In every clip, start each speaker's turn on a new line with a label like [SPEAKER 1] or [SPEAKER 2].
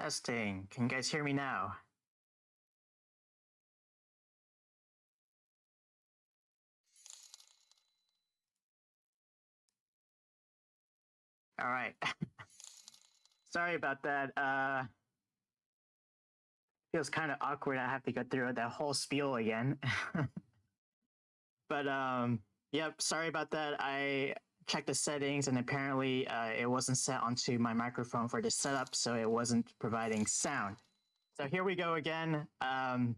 [SPEAKER 1] Testing. Can you guys hear me now? All right. Sorry about that. Uh, feels kind of awkward. I have to go through that whole spiel again. but um, yep. Sorry about that. I checked the settings and apparently uh, it wasn't set onto my microphone for this setup, so it wasn't providing sound. So here we go again. Um,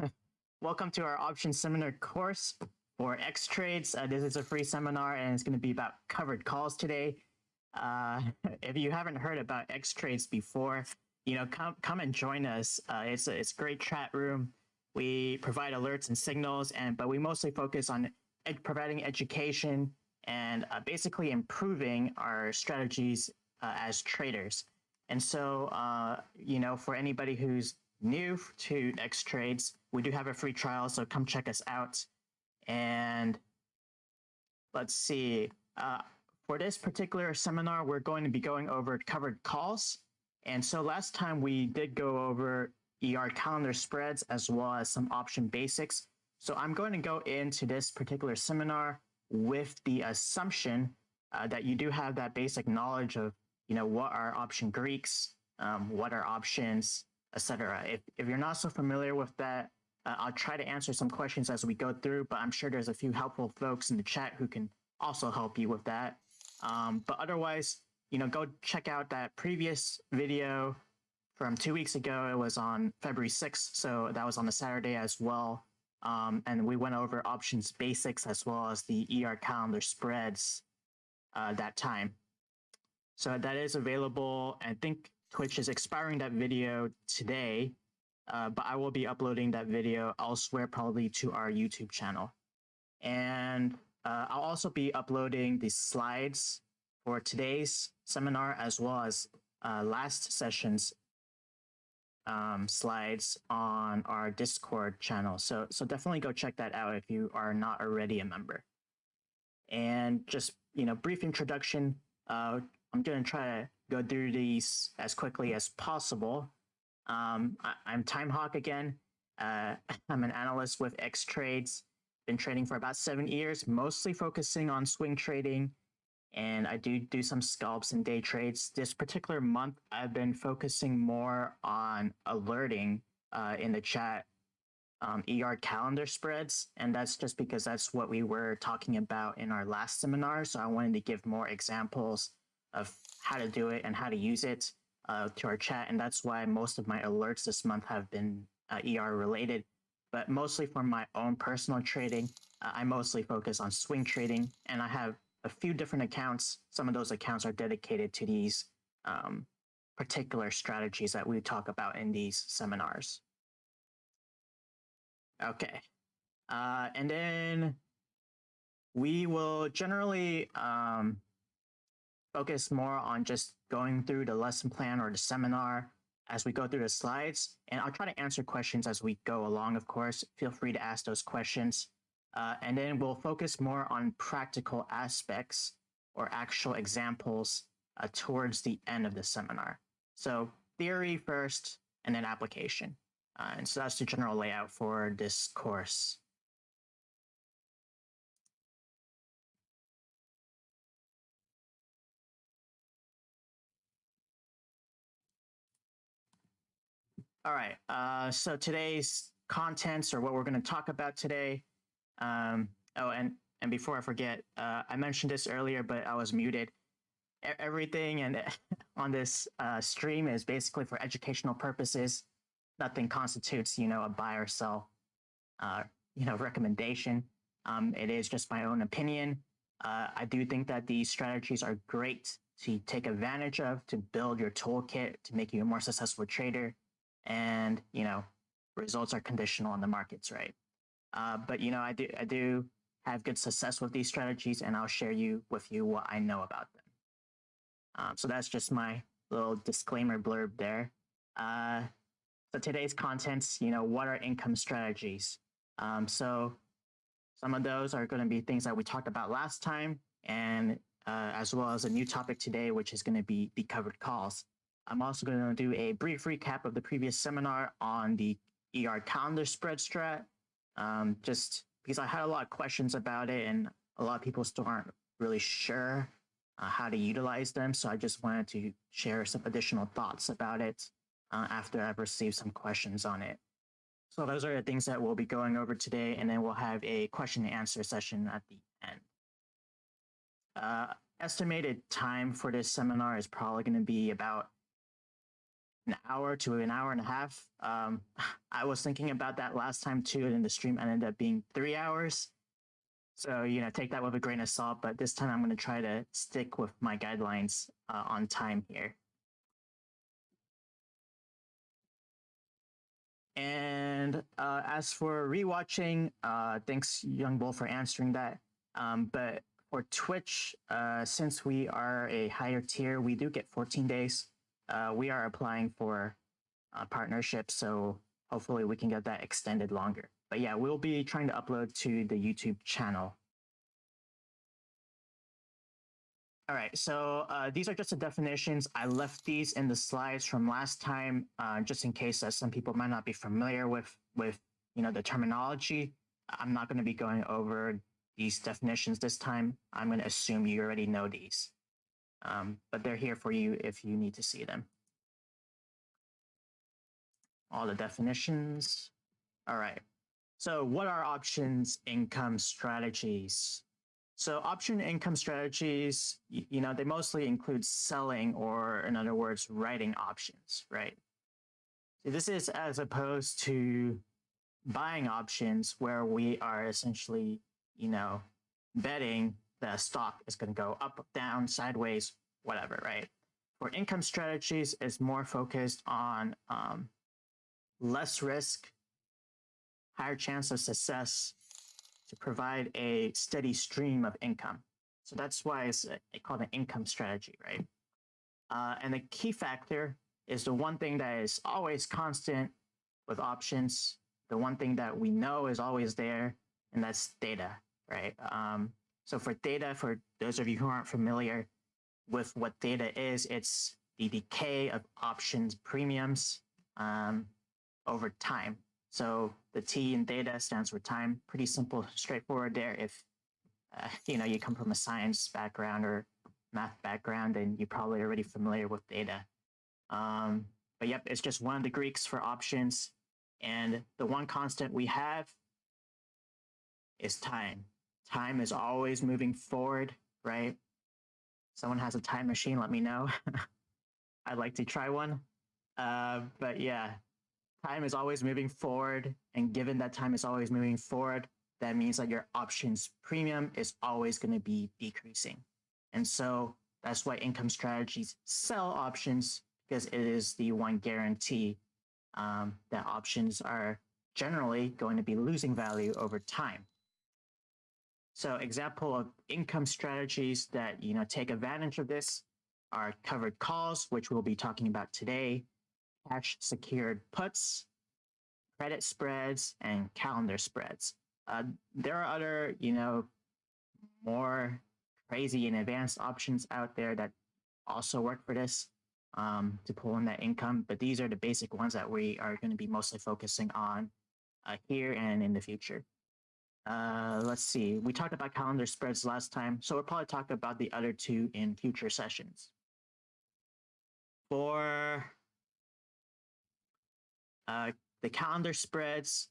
[SPEAKER 1] welcome to our option seminar course for X Trades. Uh, this is a free seminar and it's going to be about covered calls today. Uh, if you haven't heard about X Trades before, you know, come come and join us. Uh, it's a, it's a great chat room. We provide alerts and signals, and but we mostly focus on ed providing education and uh, basically improving our strategies uh, as traders. And so, uh, you know, for anybody who's new to X Trades, we do have a free trial, so come check us out. And let's see. Uh, for this particular seminar, we're going to be going over covered calls. And so last time we did go over ER calendar spreads as well as some option basics. So I'm going to go into this particular seminar with the assumption uh, that you do have that basic knowledge of, you know, what are option Greeks, um, what are options, etc. If, if you're not so familiar with that, uh, I'll try to answer some questions as we go through, but I'm sure there's a few helpful folks in the chat who can also help you with that. Um, but otherwise, you know, go check out that previous video from two weeks ago. It was on February 6th, so that was on a Saturday as well. Um, and we went over options basics as well as the ER calendar spreads uh, that time. So that is available. I think Twitch is expiring that video today, uh, but I will be uploading that video elsewhere, probably to our YouTube channel. And uh, I'll also be uploading the slides for today's seminar as well as uh, last session's um, slides on our Discord channel. So, so definitely go check that out if you are not already a member. And just, you know, brief introduction. Uh, I'm going to try to go through these as quickly as possible. Um, I, am Timehawk again. Uh, I'm an analyst with X Trades. Been trading for about seven years, mostly focusing on swing trading and I do do some scalps and day trades. This particular month, I've been focusing more on alerting uh, in the chat um, ER calendar spreads, and that's just because that's what we were talking about in our last seminar. So I wanted to give more examples of how to do it and how to use it uh, to our chat, and that's why most of my alerts this month have been uh, ER related. But mostly for my own personal trading, uh, I mostly focus on swing trading, and I have a few different accounts. Some of those accounts are dedicated to these um, particular strategies that we talk about in these seminars. Okay. Uh, and then we will generally um, focus more on just going through the lesson plan or the seminar as we go through the slides. And I'll try to answer questions as we go along, of course. Feel free to ask those questions. Uh, and then we'll focus more on practical aspects or actual examples uh, towards the end of the seminar. So theory first and then application. Uh, and so that's the general layout for this course. All right, uh, so today's contents or what we're going to talk about today um, oh, and and before I forget, uh, I mentioned this earlier, but I was muted. E everything and on this uh, stream is basically for educational purposes. Nothing constitutes, you know, a buy or sell, uh, you know, recommendation. Um, it is just my own opinion. Uh, I do think that these strategies are great to take advantage of to build your toolkit to make you a more successful trader. And, you know, results are conditional on the markets, right? Uh, but you know, I do I do have good success with these strategies, and I'll share you with you what I know about them. Um, so that's just my little disclaimer blurb there. Uh, so today's contents, you know, what are income strategies? Um, so some of those are going to be things that we talked about last time, and uh, as well as a new topic today, which is going to be the covered calls. I'm also going to do a brief recap of the previous seminar on the ER calendar spread strat, um, just because I had a lot of questions about it and a lot of people still aren't really sure uh, how to utilize them. So I just wanted to share some additional thoughts about it uh, after I've received some questions on it. So those are the things that we'll be going over today, and then we'll have a question and answer session at the end. Uh, estimated time for this seminar is probably going to be about an hour to an hour and a half. Um, I was thinking about that last time too, and the stream ended up being three hours. So, you know, take that with a grain of salt, but this time I'm going to try to stick with my guidelines uh, on time here. And uh, as for rewatching, uh, thanks Young Bull for answering that. Um, but for Twitch, uh, since we are a higher tier, we do get 14 days. Uh, we are applying for a partnership, so hopefully we can get that extended longer. But yeah, we'll be trying to upload to the YouTube channel. All right, so uh, these are just the definitions. I left these in the slides from last time, uh, just in case some people might not be familiar with, with you know, the terminology. I'm not going to be going over these definitions this time. I'm going to assume you already know these, um, but they're here for you if you need to see them. All the definitions. All right. So what are options income strategies? So option income strategies, you, know, they mostly include selling or in other words, writing options, right? So this is as opposed to buying options where we are essentially, you know, betting the stock is going to go up, down, sideways, whatever, right? For income strategies is more focused on um, less risk, higher chance of success to provide a steady stream of income. So that's why it's called an income strategy, right? Uh, and the key factor is the one thing that is always constant with options, the one thing that we know is always there, and that's theta, right? Um, so for theta, for those of you who aren't familiar with what theta is, it's the decay of options premiums um, over time. So the T in theta stands for time. Pretty simple, straightforward there. If uh, you know you come from a science background or math background, then you're probably already familiar with theta. Um, but yep, it's just one of the Greeks for options. And the one constant we have is time. Time is always moving forward, right? Someone has a time machine, let me know. I'd like to try one. Uh, but yeah, time is always moving forward. And given that time is always moving forward, that means that your options premium is always going to be decreasing. And so that's why income strategies sell options because it is the one guarantee um, that options are generally going to be losing value over time. So example of income strategies that you know take advantage of this are covered calls, which we'll be talking about today, cash secured puts, credit spreads, and calendar spreads. Uh, there are other, you know, more crazy and advanced options out there that also work for this um, to pull in that income, but these are the basic ones that we are going to be mostly focusing on uh, here and in the future. Uh, let's see, we talked about calendar spreads last time, so we'll probably talk about the other two in future sessions. For uh, the calendar spreads,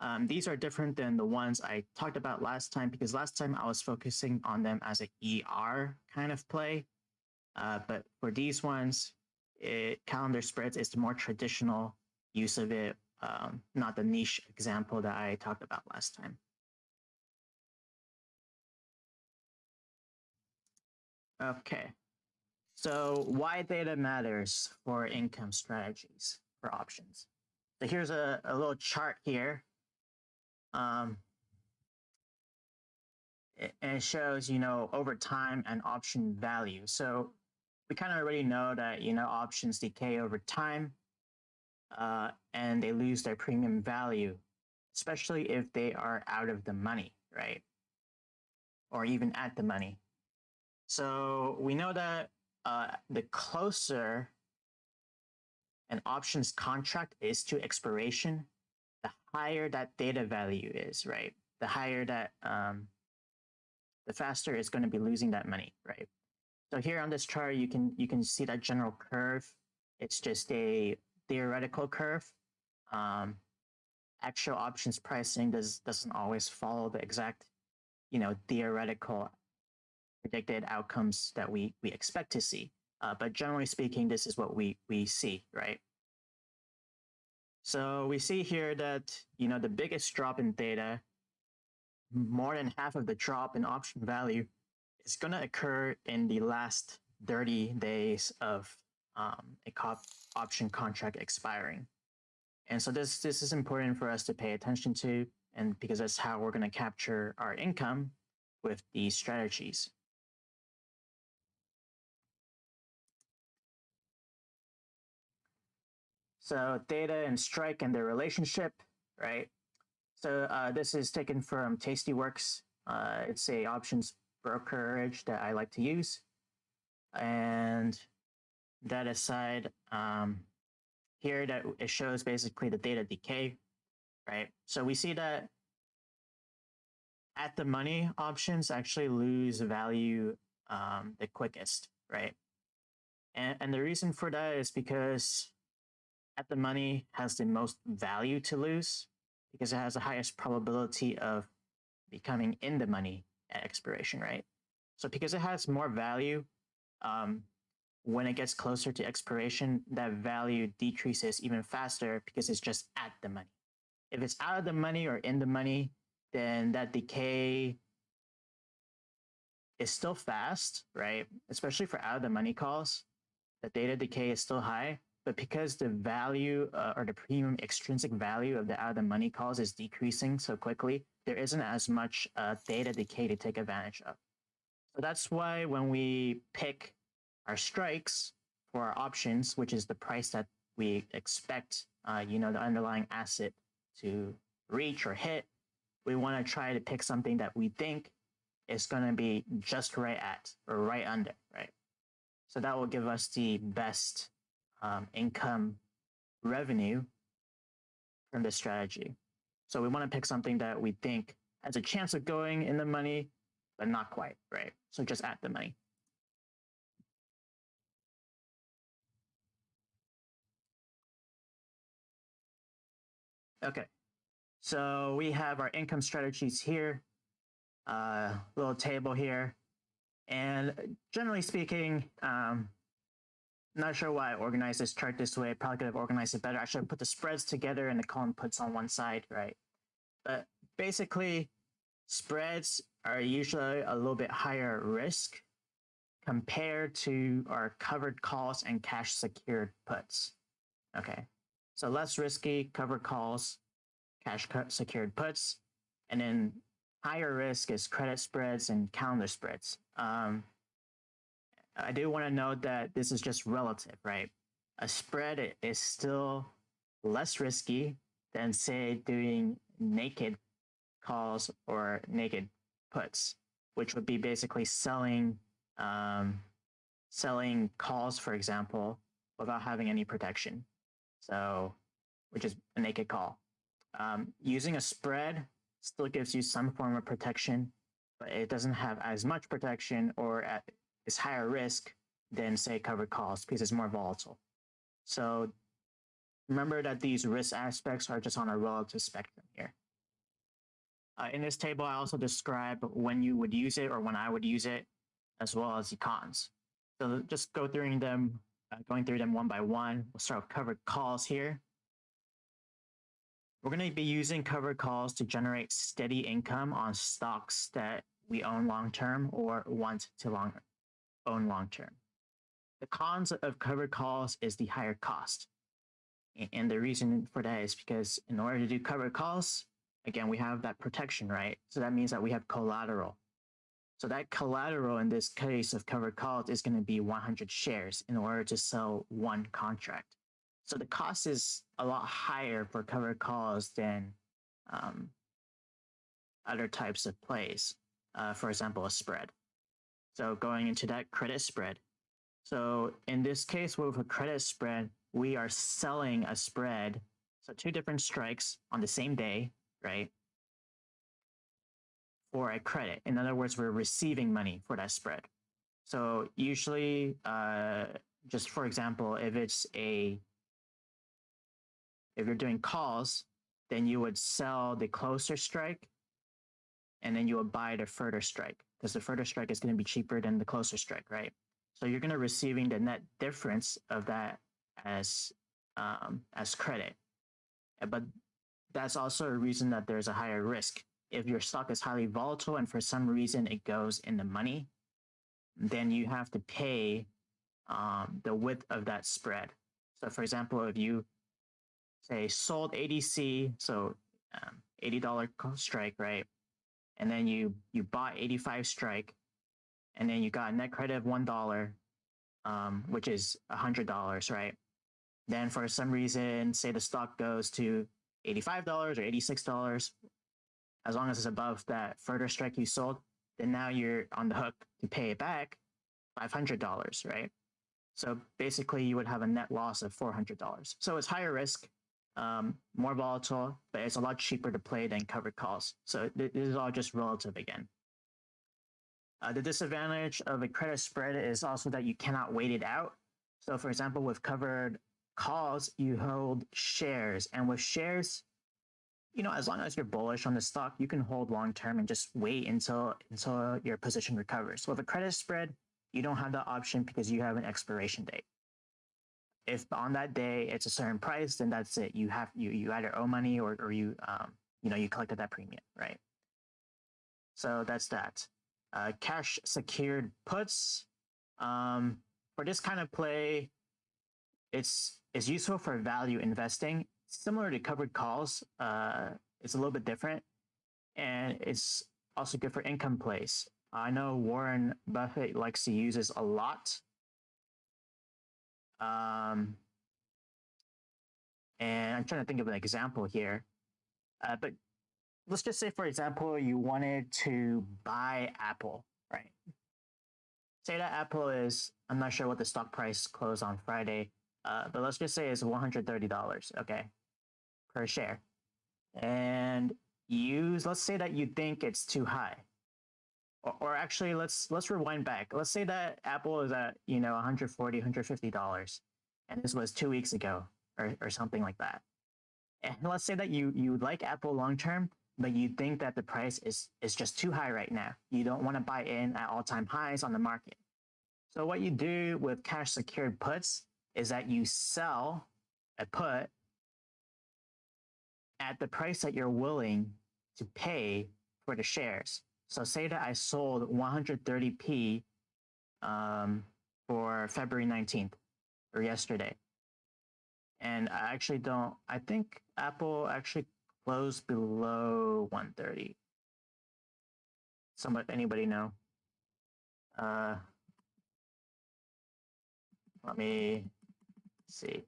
[SPEAKER 1] um, these are different than the ones I talked about last time because last time I was focusing on them as an ER kind of play. Uh, but for these ones, it, calendar spreads is the more traditional use of it, um, not the niche example that I talked about last time. Okay, so why theta matters for income strategies for options. So here's a, a little chart here. Um, and it shows, you know, over time and option value. So we kind of already know that, you know, options decay over time uh, and they lose their premium value, especially if they are out of the money, right? Or even at the money. So we know that uh, the closer an options contract is to expiration, the higher that theta value is, right? The higher that, um, the faster it's going to be losing that money, right? So here on this chart, you can you can see that general curve. It's just a theoretical curve. Um, actual options pricing does doesn't always follow the exact, you know, theoretical predicted outcomes that we we expect to see. Uh, but generally speaking, this is what we we see, right? So we see here that you know the biggest drop in theta, more than half of the drop in option value, is going to occur in the last 30 days of um, a cop option contract expiring. And so this this is important for us to pay attention to, and because that's how we're going to capture our income with these strategies. So theta and strike and their relationship, right? So uh, this is taken from Tastyworks. Uh, it's a options brokerage that I like to use. And that aside, um, here that it shows basically the theta decay, right? So we see that at the money options actually lose value um, the quickest, right? And, and the reason for that is because at the money has the most value to lose because it has the highest probability of becoming in the money at expiration, right? So because it has more value, um, when it gets closer to expiration, that value decreases even faster because it's just at the money. If it's out of the money or in the money, then that decay is still fast, right? Especially for out of the money calls, the theta decay is still high, but because the value uh, or the premium extrinsic value of the out of the money calls is decreasing so quickly, there isn't as much uh, theta decay to take advantage of. So that's why when we pick our strikes for our options, which is the price that we expect, uh, you know, the underlying asset to reach or hit, we want to try to pick something that we think is going to be just right at or right under, right? So that will give us the best um, income revenue from this strategy. So we want to pick something that we think has a chance of going in the money, but not quite, right? So just at the money. Okay, so we have our income strategies here, uh, little table here. And generally speaking, um, not sure why I organized this chart this way. Probably could have organized it better. I should have put the spreads together and the column puts on one side, right? But basically, spreads are usually a little bit higher risk compared to our covered calls and cash secured puts. Okay, so less risky covered calls, cash secured puts, and then higher risk is credit spreads and calendar spreads. Um, I do want to note that this is just relative, right? A spread is still less risky than, say, doing naked calls or naked puts, which would be basically selling um, selling calls, for example, without having any protection. So, which is a naked call. Um, using a spread still gives you some form of protection, but it doesn't have as much protection or at, is higher risk than say covered calls because it's more volatile. So remember that these risk aspects are just on a relative spectrum here. Uh, in this table, I also describe when you would use it or when I would use it, as well as the cons. So just go through them, uh, going through them one by one. We'll start with covered calls here. We're going to be using covered calls to generate steady income on stocks that we own long term or want to long own long term. The cons of covered calls is the higher cost. And the reason for that is because in order to do covered calls, again, we have that protection, right? So that means that we have collateral. So that collateral in this case of covered calls is going to be 100 shares in order to sell one contract. So the cost is a lot higher for covered calls than um, other types of plays. Uh, for example, a spread. So going into that credit spread. So in this case, with a credit spread, we are selling a spread, so two different strikes on the same day, right? For a credit. In other words, we're receiving money for that spread. So usually, uh, just for example, if it's a if you're doing calls, then you would sell the closer strike and then you buy the further strike because the further strike is going to be cheaper than the closer strike, right? So you're going to receiving the net difference of that as um, as credit. But that's also a reason that there's a higher risk. If your stock is highly volatile and for some reason it goes in the money, then you have to pay um, the width of that spread. So, for example, if you say sold ADC, so um, $80 strike, right? And then you you bought 85 strike, and then you got net credit of one dollar, um, which is a hundred dollars, right? Then for some reason, say the stock goes to $85 or $86, as long as it's above that further strike you sold, then now you're on the hook to pay it back $500, right? So basically, you would have a net loss of $400. So it's higher risk, um, more volatile, but it's a lot cheaper to play than covered calls. So th- this is all just relative again. Uh, the disadvantage of a credit spread is also that you cannot wait it out. So, for example, with covered calls, you hold shares, and with shares, you know, as long as you're bullish on the stock, you can hold long term and just wait until until your position recovers. So with a credit spread, you don't have that option because you have an expiration date. If on that day it's a certain price, then that's it. You have you you either owe money or or you um you know you collected that premium, right? So that's that. Uh, cash secured puts. Um, for this kind of play, it's it's useful for value investing. Similar to covered calls, uh, it's a little bit different, and it's also good for income plays. I know Warren Buffett likes to use this a lot. Um, and I'm trying to think of an example here. Uh, but let's just say, for example, you wanted to buy Apple, right? Say that Apple is, I'm not sure what the stock price closed on Friday, uh, but let's just say it's $130, okay, per share. And use, let's say that you think it's too high or, actually let's let's rewind back. Let's say that apple is at you know 140 150 dollars and this was two weeks ago or, or something like that. And let's say that you you like apple long term but you think that the price is is just too high right now. You don't want to buy in at all-time highs on the market. So what you do with cash secured puts is that you sell a put at the price that you're willing to pay for the shares so say that I sold 130p um, for February 19th or yesterday. And I actually don't, I think Apple actually closed below 130. Somebody, anybody know? Uh, let me see.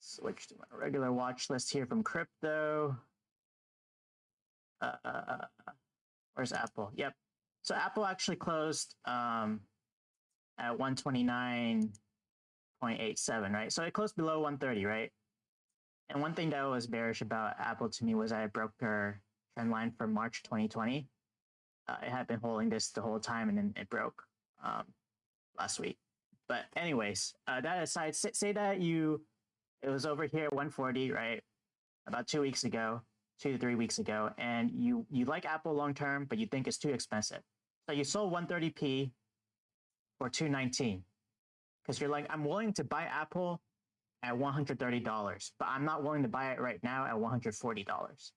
[SPEAKER 1] Switch to my regular watch list here from crypto uh, where's Apple? Yep. So Apple actually closed um, at 129.87, right? So it closed below 130, right? And one thing that was bearish about Apple to me was I broke their trend line for March 2020. Uh, it had been holding this the whole time and then it broke um, last week. But anyways, uh, that aside, say, say that you, it was over here 140, right? About two weeks ago two to three weeks ago, and you you like Apple long term, but you think it's too expensive. So you sold 130p for 219 because you're like, I'm willing to buy Apple at $130, but I'm not willing to buy it right now at $140.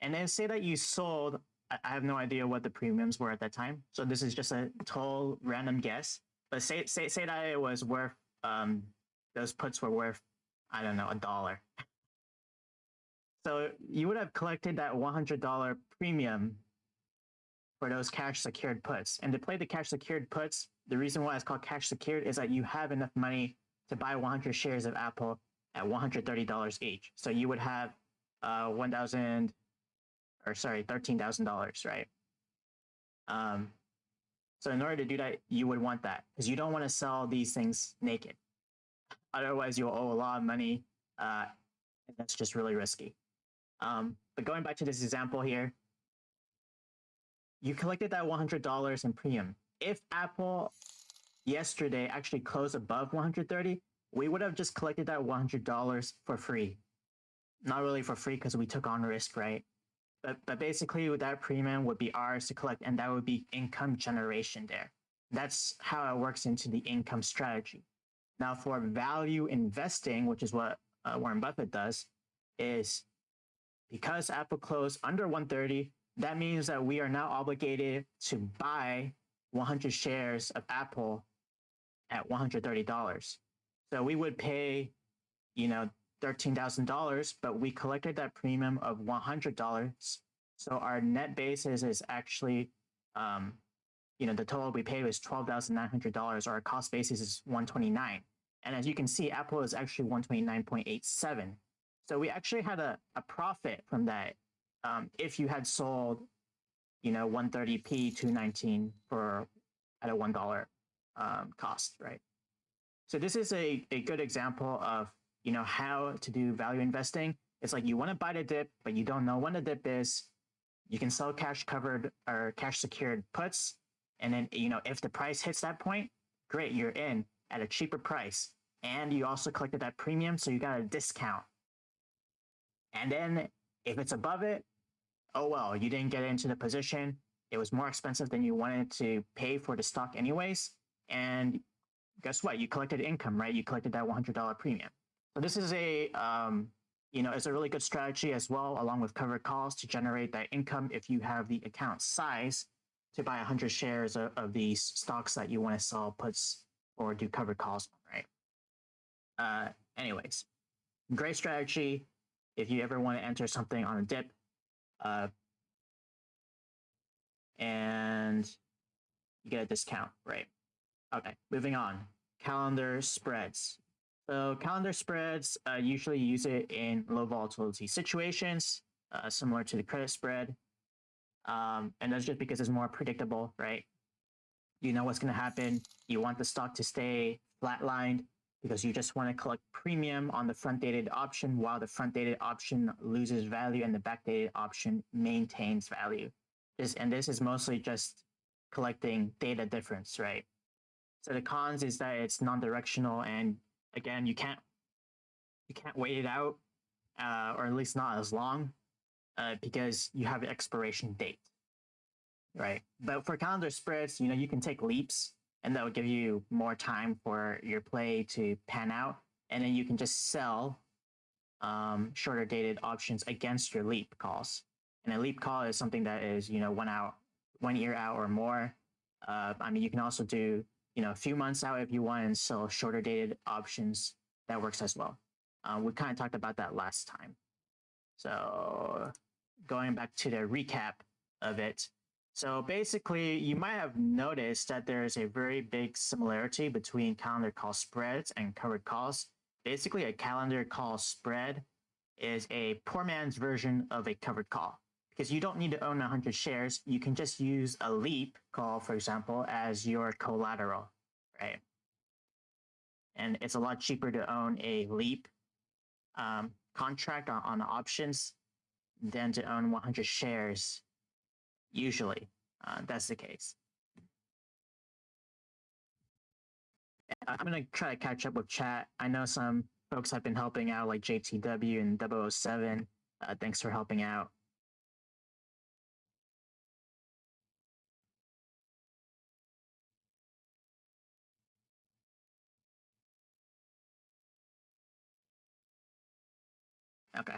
[SPEAKER 1] And then say that you sold, I have no idea what the premiums were at that time. So this is just a total random guess. But say say say that it was worth um those puts were worth, I don't know, a dollar. So you would have collected that $100 premium for those cash secured puts. And to play the cash secured puts, the reason why it's called cash secured is that you have enough money to buy 100 shares of Apple at $130 each. So you would have uh, 1,000 or sorry, $13,000, right? Um, So in order to do that, you would want that because you don't want to sell these things naked. Otherwise, you'll owe a lot of money. Uh, and that's just really risky. Um, but going back to this example here, you collected that $100 in premium. If Apple yesterday actually closed above 130, we would have just collected that $100 for free. Not really for free because we took on risk, right? But, but basically that premium would be ours to collect and that would be income generation there. That's how it works into the income strategy. Now for value investing, which is what uh, Warren Buffett does, is because Apple closed under 130, that means that we are now obligated to buy 100 shares of Apple at $130. So we would pay, you know, $13,000, but we collected that premium of $100. So our net basis is actually, um, you know, the total we paid was $12,900 or our cost basis is 129. And as you can see, Apple is actually 129.87. So we actually had a, a profit from that um, if you had sold, you know, 130p 219 for at a one dollar um, cost, right? So this is a, a good example of you know how to do value investing. It's like you want to buy the dip, but you don't know when the dip is. You can sell cash covered or cash secured puts, and then you know if the price hits that point, great, you're in at a cheaper price, and you also collected that premium, so you got a discount. And then if it's above it, oh well, you didn't get into the position. It was more expensive than you wanted to pay for the stock anyways. And guess what? You collected income, right? You collected that $100 premium. So this is a, um, you know, it's a really good strategy as well, along with covered calls to generate that income if you have the account size to buy 100 shares of, of these stocks that you want to sell puts or do covered calls, right? Uh, anyways, great strategy if you ever want to enter something on a dip. Uh, and you get a discount, right? Okay, moving on. Calendar spreads. So calendar spreads uh, usually use it in low volatility situations, uh, similar to the credit spread. Um, and that's just because it's more predictable, right? You know what's going to happen. You want the stock to stay flatlined because you just want to collect premium on the front dated option while the front dated option loses value and the back dated option maintains value. This, and this is mostly just collecting theta difference, right? So the cons is that it's non-directional and again, you can't you can't wait it out, uh, or at least not as long, uh, because you have an expiration date, right? But for calendar spreads, you know, you can take leaps and that will give you more time for your play to pan out. And then you can just sell um, shorter dated options against your leap calls. And a leap call is something that is, you know, one out, one year out or more. Uh, I mean, you can also do, you know, a few months out if you want and sell shorter dated options. That works as well. Um, we kind of talked about that last time. So going back to the recap of it, so basically, you might have noticed that there is a very big similarity between calendar call spreads and covered calls. Basically, a calendar call spread is a poor man's version of a covered call because you don't need to own 100 shares. You can just use a leap call, for example, as your collateral, right? And it's a lot cheaper to own a leap um, contract on, on options than to own 100 shares Usually, uh, that's the case. I'm going to try to catch up with chat. I know some folks have been helping out, like JTW and 007. Uh, thanks for helping out. Okay.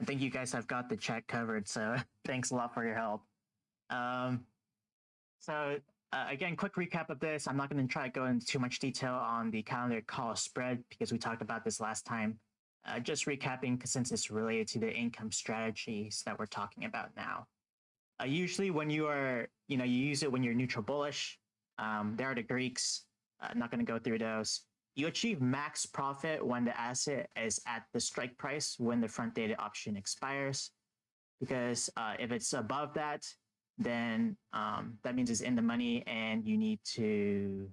[SPEAKER 1] I think you guys have got the check covered, so thanks a lot for your help. Um, so uh, again, quick recap of this. I'm not going to try to go into too much detail on the calendar call spread because we talked about this last time. Uh, just recapping since it's related to the income strategies that we're talking about now. Uh, usually when you are, you know, you use it when you're neutral bullish. Um, there are the Greeks. I'm not going to go through those. You achieve max profit when the asset is at the strike price when the front dated option expires. Because uh, if it's above that, then um, that means it's in the money and you need to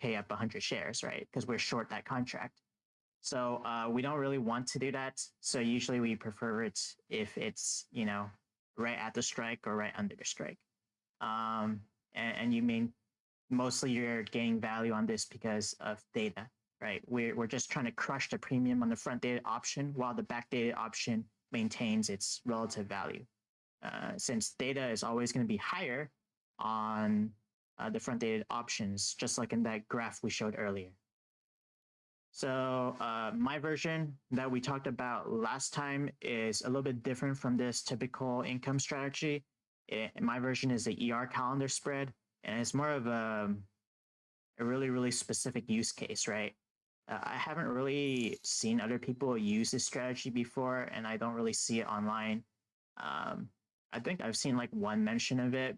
[SPEAKER 1] pay up 100 shares, right? Because we're short that contract. So uh, we don't really want to do that. So usually we prefer it if it's, you know, right at the strike or right under the strike. Um, and, and you mean mostly you're gaining value on this because of theta, right? We're, we're just trying to crush the premium on the front dated option while the back dated option maintains its relative value. Uh, since theta is always going to be higher on uh, the front dated options, just like in that graph we showed earlier. So uh, my version that we talked about last time is a little bit different from this typical income strategy. It, my version is the ER calendar spread, and it's more of a, a really, really specific use case, right? Uh, I haven't really seen other people use this strategy before, and I don't really see it online. Um, I think I've seen like one mention of it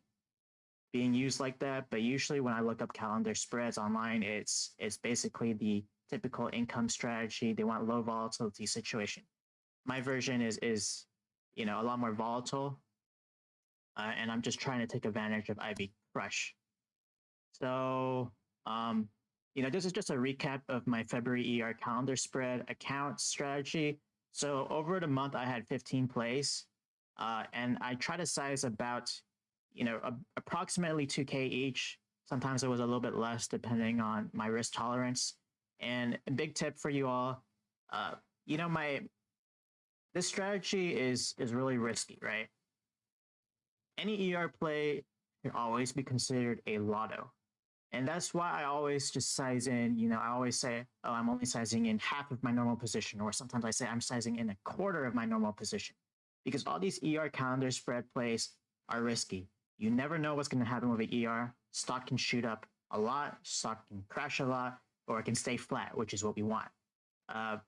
[SPEAKER 1] being used like that, but usually when I look up calendar spreads online, it's it's basically the typical income strategy. They want low volatility situation. My version is is you know a lot more volatile, uh, and I'm just trying to take advantage of IV Crush. So um, you know this is just a recap of my February ER calendar spread account strategy. So over the month, I had 15 plays, uh, and I try to size about you know a, approximately 2k each. Sometimes it was a little bit less depending on my risk tolerance. And a big tip for you all, uh, you know, my this strategy is is really risky, right? Any ER play can always be considered a lotto. And that's why I always just size in, you know, I always say, oh, I'm only sizing in half of my normal position, or sometimes I say I'm sizing in a quarter of my normal position. Because all these ER calendar spread plays are risky. You never know what's going to happen with an ER. Stock can shoot up a lot, stock can crash a lot, or it can stay flat, which is what we want. Uh,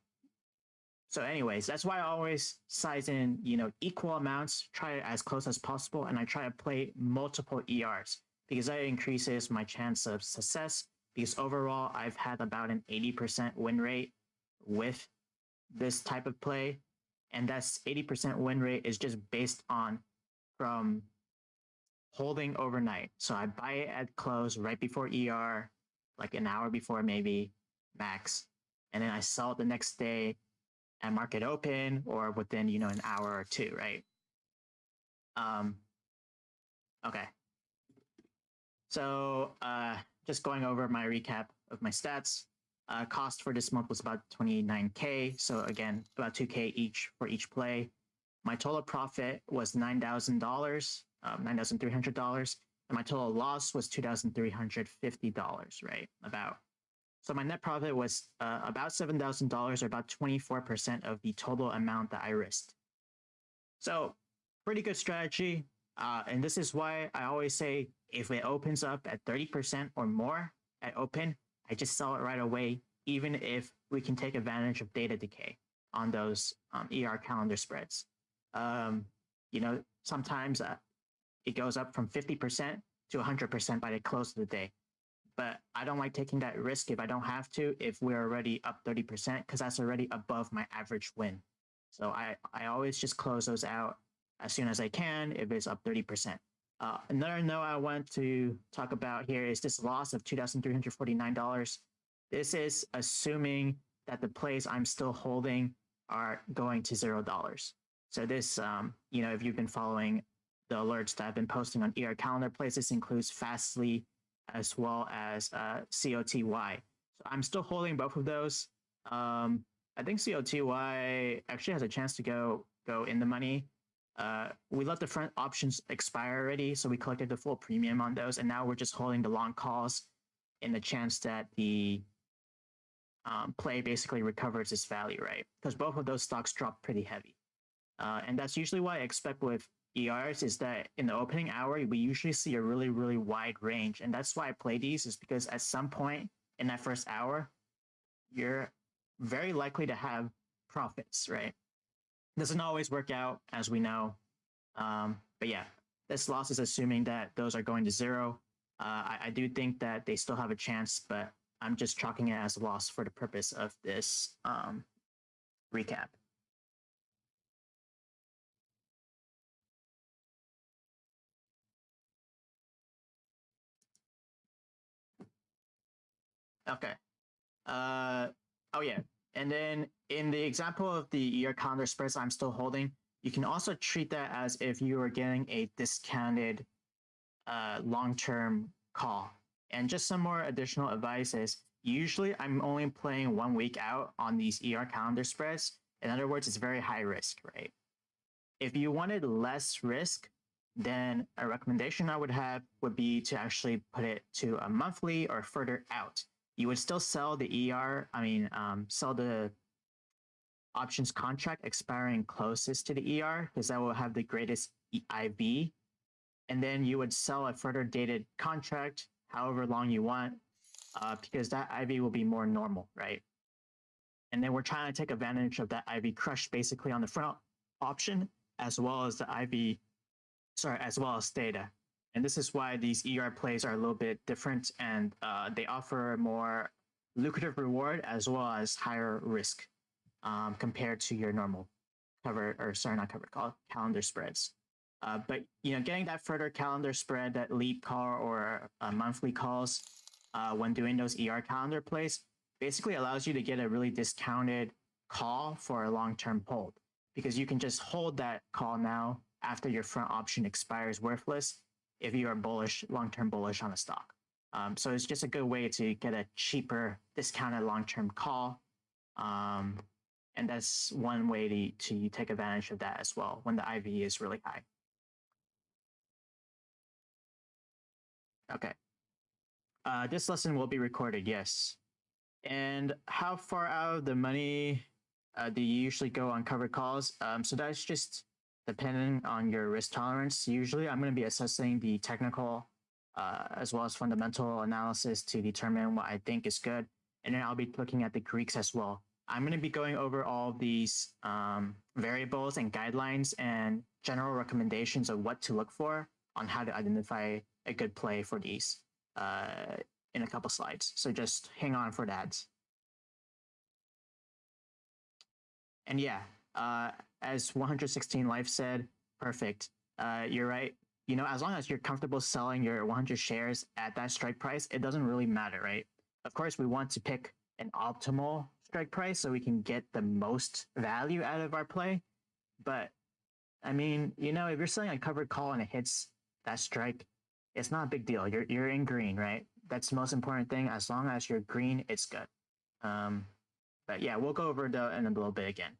[SPEAKER 1] so anyways, that's why I always size in, you know, equal amounts, try it as close as possible, and I try to play multiple ERs because that increases my chance of success because overall I've had about an 80% win rate with this type of play. And that's 80% win rate is just based on from holding overnight. So I buy it at close right before ER, like an hour before maybe max. And then I sell it the next day at market open or within, you know, an hour or two, right? Um, okay. So uh, just going over my recap of my stats. Uh, cost for this month was about 29K. So again, about 2K each for each play. My total profit was $9,000, um, $9,300 and my total loss was $2,350, right? About. So my net profit was uh, about $7,000 or about 24% of the total amount that I risked. So pretty good strategy. Uh, and this is why I always say if it opens up at 30% or more at open, I just sell it right away, even if we can take advantage of theta decay on those um, ER calendar spreads. Um, you know, sometimes uh, it goes up from 50% to 100% by the close of the day. But I don't like taking that risk if I don't have to, if we're already up 30%, because that's already above my average win. So I, I always just close those out as soon as I can if it's up 30%. Uh, another note I want to talk about here is this loss of $2,349. This is assuming that the plays I'm still holding are going to $0. So this, um, you know, if you've been following the alerts that I've been posting on ER calendar plays. This includes Fastly as well as uh, COTY. So I'm still holding both of those. Um, I think COTY actually has a chance to go go in the money. Uh, we let the front options expire already, so we collected the full premium on those, and now we're just holding the long calls in the chance that the um, play basically recovers its value, right? Because both of those stocks dropped pretty heavy. Uh, and that's usually what I expect with ERs is that in the opening hour, we usually see a really, really wide range. And that's why I play these is because at some point in that first hour, you're very likely to have profits, right? doesn't always work out, as we know. Um, but yeah, this loss is assuming that those are going to zero. Uh, I, I, do think that they still have a chance, but I'm just chalking it as a loss for the purpose of this um, recap. Okay. Uh, oh yeah, and then in the example of the ER calendar spreads I'm still holding, you can also treat that as if you were getting a discounted uh, long-term call. And just some more additional advice is usually I'm only playing one week out on these ER calendar spreads. In other words, it's very high risk, right? If you wanted less risk, then a recommendation I would have would be to actually put it to a monthly or further out. You would still sell the ER, I mean, um, sell the options contract expiring closest to the ER because that will have the greatest IV. And then you would sell a further dated contract, however long you want, uh, because that IV will be more normal, right? And then we're trying to take advantage of that IV crush basically on the front option, as well as the IV, sorry, as well as theta. And this is why these ER plays are a little bit different and uh, they offer more lucrative reward as well as higher risk um, compared to your normal cover or sorry, not cover call calendar spreads. Uh, but you know, getting that further calendar spread, that leap call or uh, monthly calls uh, when doing those ER calendar plays, basically allows you to get a really discounted call for a long-term hold because you can just hold that call now after your front option expires worthless if you are bullish, long-term bullish on a stock. Um, so it's just a good way to get a cheaper discounted long-term call. Um, and that's one way to, to take advantage of that as well when the IV is really high. Okay. Uh, this lesson will be recorded, yes. And how far out of the money uh, do you usually go on covered calls? Um, so that's just depending on your risk tolerance. Usually I'm going to be assessing the technical uh, as well as fundamental analysis to determine what I think is good. And then I'll be looking at the Greeks as well. I'm going to be going over all these um, variables and guidelines and general recommendations of what to look for on how to identify a good play for these uh, in a couple slides. So just hang on for that. And yeah, uh, as 116 Life said, perfect. Uh, you're right. You know, as long as you're comfortable selling your 100 shares at that strike price, it doesn't really matter, right? Of course, we want to pick an optimal strike price so we can get the most value out of our play. But I mean, you know, if you're selling a covered call and it hits that strike, it's not a big deal. You're you're in green, right? That's the most important thing. As long as you're green, it's good. Um, but yeah, we'll go over that in a little bit again.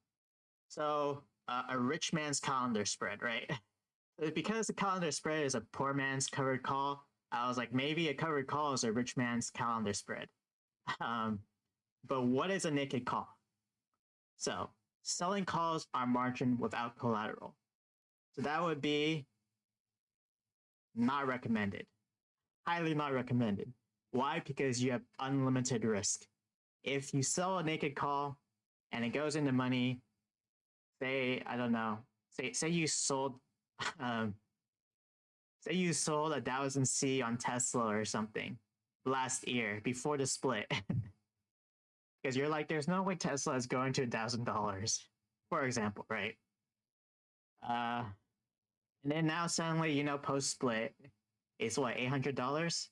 [SPEAKER 1] So uh, a rich man's calendar spread, right? because the calendar spread is a poor man's covered call, I was like, maybe a covered call is a rich man's calendar spread. Um, but what is a naked call? So selling calls are margin without collateral. So that would be not recommended. Highly not recommended. Why? Because you have unlimited risk. If you sell a naked call and it goes into money, say, I don't know, say, say you sold, um, say you sold a thousand C on Tesla or something last year before the split. Because you're like, there's no way Tesla is going to a thousand dollars, for example, right? Uh, and then now suddenly, you know, post split, it's what eight hundred dollars.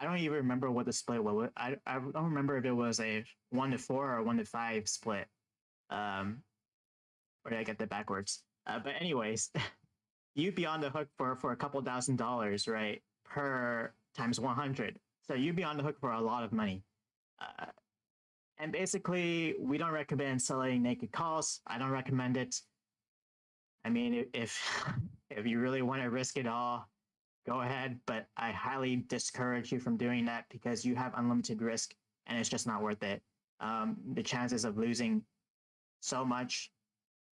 [SPEAKER 1] I don't even remember what the split was. I I don't remember if it was a one to four or one to five split. Um, or did I get that backwards? Uh, but anyways, you'd be on the hook for for a couple thousand dollars, right? Per times one hundred. So you'd be on the hook for a lot of money. Uh, and basically, we don't recommend selling naked calls. I don't recommend it. I mean, if if you really want to risk it all, go ahead. But I highly discourage you from doing that because you have unlimited risk, and it's just not worth it. Um, the chances of losing so much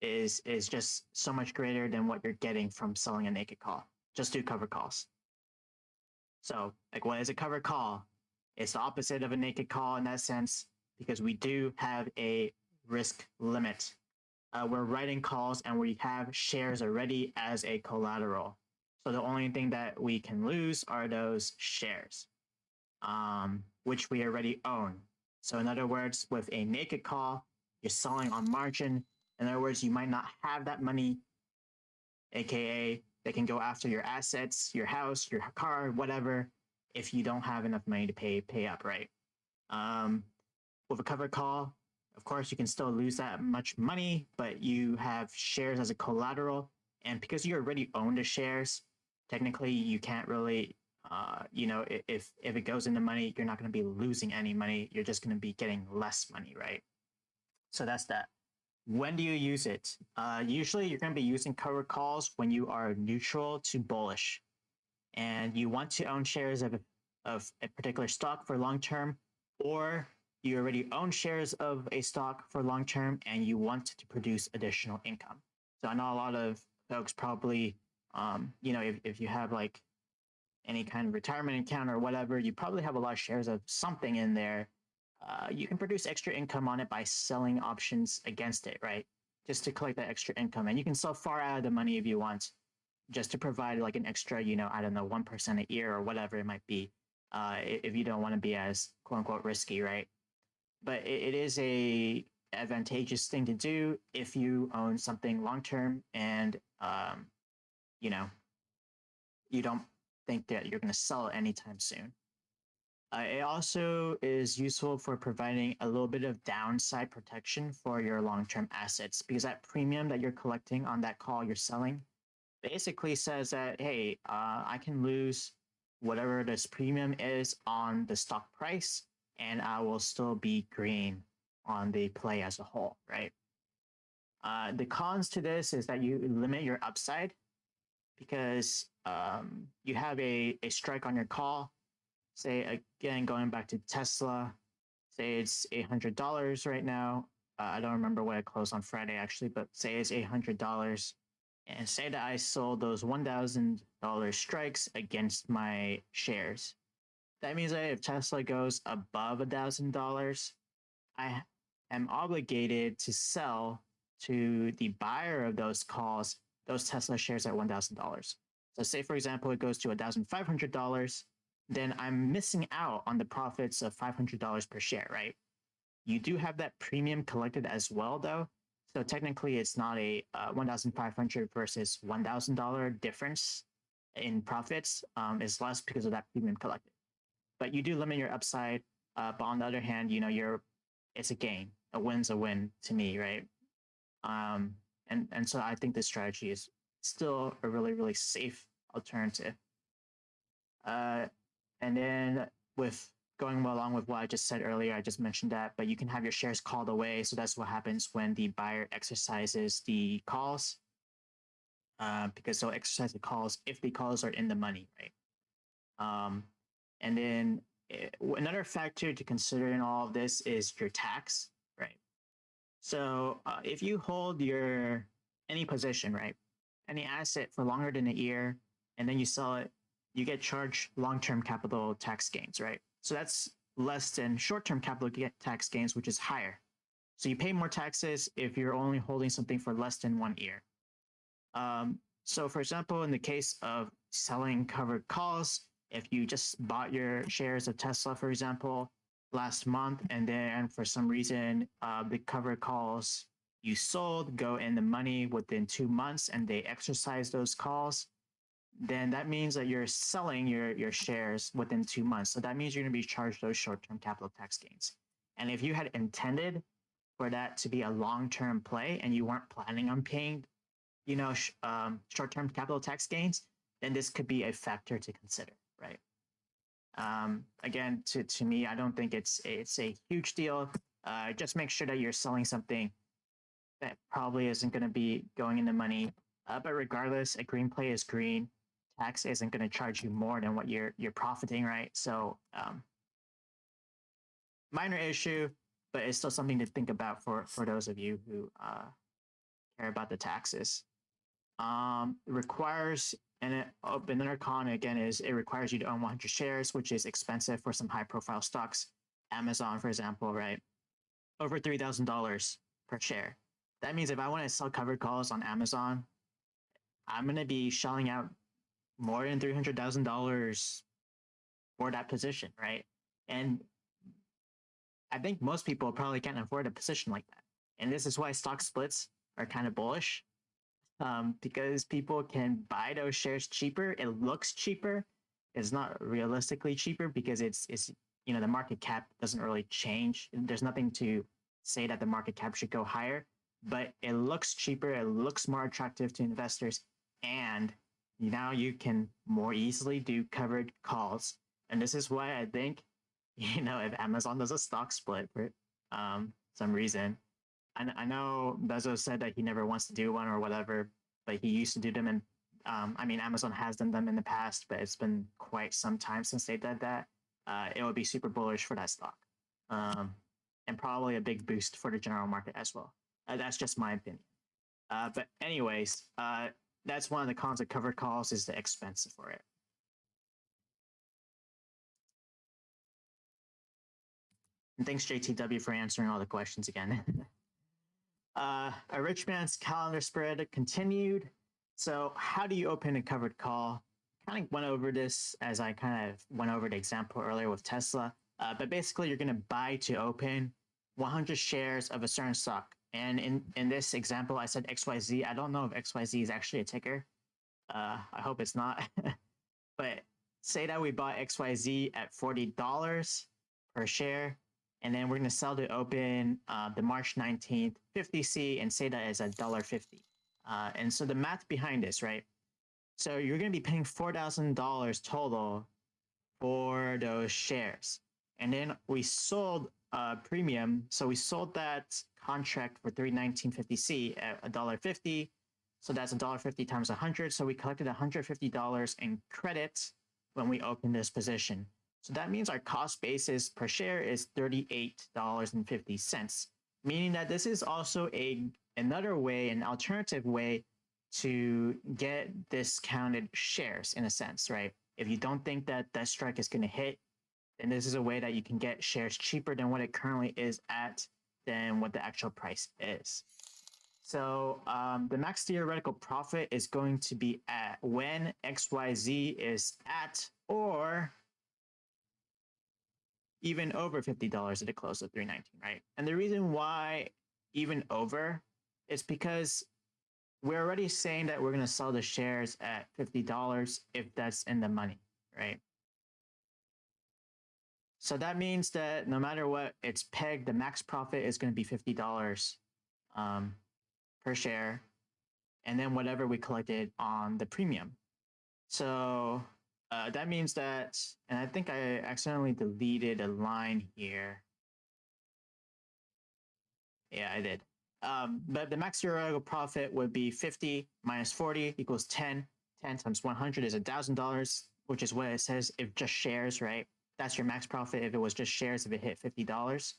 [SPEAKER 1] is is just so much greater than what you're getting from selling a naked call. Just do cover calls. So, like, what is a cover call? It's the opposite of a naked call in that sense because we do have a risk limit. Uh, we're writing calls and we have shares already as a collateral. So the only thing that we can lose are those shares, um, which we already own. So in other words, with a naked call, you're selling on margin. In other words, you might not have that money, aka they can go after your assets, your house, your car, whatever, if you don't have enough money to pay pay up, right? Um, with a covered call, of course, you can still lose that much money, but you have shares as a collateral. And because you already own the shares, technically you can't really, uh, you know, if if it goes into money, you're not going to be losing any money. You're just going to be getting less money, right? So that's that. When do you use it? Uh, usually you're going to be using covered calls when you are neutral to bullish and you want to own shares of, of a particular stock for long term, or you already own shares of a stock for long term and you want to produce additional income. So I know a lot of folks probably, um, you know, if, if you have like any kind of retirement account or whatever, you probably have a lot of shares of something in there. Uh, you can produce extra income on it by selling options against it, right? Just to collect that extra income. And you can sell far out of the money if you want just to provide like an extra, you know, I don't know, 1% a year or whatever it might be, uh, if you don't want to be as quote unquote risky, right? But it, it is a advantageous thing to do if you own something long term and, um, you know, you don't think that you're going to sell it anytime soon. Uh, it also is useful for providing a little bit of downside protection for your long-term assets because that premium that you're collecting on that call you're selling basically says that, hey, uh, I can lose whatever this premium is on the stock price, and I will still be green on the play as a whole, right? Uh, the cons to this is that you limit your upside because um, you have a, a strike on your call. Say, again, going back to Tesla, say it's $800 right now. Uh, I don't remember what it closed on Friday actually, but say it's $800 and say that I sold those $1,000 strikes against my shares. That means that if Tesla goes above $1,000, I am obligated to sell to the buyer of those calls those Tesla shares at $1,000. So say, for example, it goes to $1,500, then I'm missing out on the profits of $500 per share, right? You do have that premium collected as well, though, so technically, it's not a uh, 1,500 versus $1,000 difference in profits. Um, it's less because of that premium collected. But you do limit your upside. Uh, but on the other hand, you know, you're it's a gain. A win's a win to me, right? Um, and and so I think this strategy is still a really really safe alternative. Uh, and then with going along with what I just said earlier, I just mentioned that, but you can have your shares called away. So that's what happens when the buyer exercises the calls, uh, because they'll exercise the calls if the calls are in the money, right? Um, and then it, eh, another factor to consider in all of this is your tax, right? So uh, if you hold your any position, right, any asset for longer than a year, and then you sell it, you get charged long-term capital tax gains, right? So that's less than short-term capital tax gains, which is higher. So you pay more taxes if you're only holding something for less than one year. Um, so for example, in the case of selling covered calls, if you just bought your shares of Tesla, for example, last month, and then for some reason uh, the covered calls you sold go in the money within two months and they exercise those calls, then that means that you're selling your, your shares within two months. So that means you're going to be charged those short-term capital tax gains. And if you had intended for that to be a long-term play and you weren't planning on paying, you know, sh- um, short-term capital tax gains, then this could be a factor to consider, right? Um, again, to, to me, I don't think it's it's a huge deal. Uh, just make sure that you're selling something that probably isn't going to be going into money. Uh, but regardless, a green play is green tax isn't going to charge you more than what you're you're profiting, right? So um, minor issue, but it's still something to think about for for those of you who uh, care about the taxes. Um, requires and oh, another con again is it requires you to own 100 shares, which is expensive for some high profile stocks. Amazon, for example, right? Over three thousand dollars per share. That means if I want to sell covered calls on Amazon, I'm going to be shelling out more than three hundred thousand dollars for that position, right? And I think most people probably can't afford a position like that. And this is why stock splits are kind of bullish, um, because people can buy those shares cheaper. It looks cheaper. It's not realistically cheaper because it's it's you know the market cap doesn't really change. There's nothing to say that the market cap should go higher, but it looks cheaper. It looks more attractive to investors, and now you can more easily do covered calls. And this is why I think, you know, if Amazon does a stock split for um, some reason, I, I know Bezos said that he never wants to do one or whatever, but he used to do them. And um, I mean, Amazon has done them in the past, but it's been quite some time since they did that. Uh, it would be super bullish for that stock, um, and probably a big boost for the general market as well. Uh, that's just my opinion. Uh, but anyways, uh, that's one of the cons of covered calls is the expense for it. And thanks JTW for answering all the questions again. uh, a rich man's calendar spread continued. So how do you open a covered call? Kind of went over this as I kind of went over the example earlier with Tesla. Uh, but basically, you're going to buy to open 100 shares of a certain stock. And in, in this example, I said XYZ. I don't know if XYZ is actually a ticker. Uh, I hope it's not. but say that we bought XYZ at $40 per share, and then we're going to sell to open uh, the March 19th 50C and say that is a $1.50. Uh, and so the math behind this, right? So you're going to be paying $4,000 total for those shares. And then we sold a premium. So we sold that contract for 319.50C at $1.50. So that's $1.50 times 100. So we collected $150 in credit when we opened this position. So that means our cost basis per share is $38.50, meaning that this is also a another way, an alternative way to get discounted shares in a sense, right? If you don't think that that strike is going to hit, then this is a way that you can get shares cheaper than what it currently is at than what the actual price is. So um, the max theoretical profit is going to be at when XYZ is at or even over $50 at the close of 319, right? And the reason why even over is because we're already saying that we're going to sell the shares at $50 if that's in the money, right? So that means that no matter what it's pegged, the max profit is going to be $50 um, per share. And then whatever we collected on the premium. So uh, that means that, and I think I accidentally deleted a line here. Yeah, I did. Um, but the max theoretical profit would be 50 minus 40 equals 10. 10 times 100 is $1,000, which is what it says if just shares, right? That's your max profit if it was just shares, if it hit $50.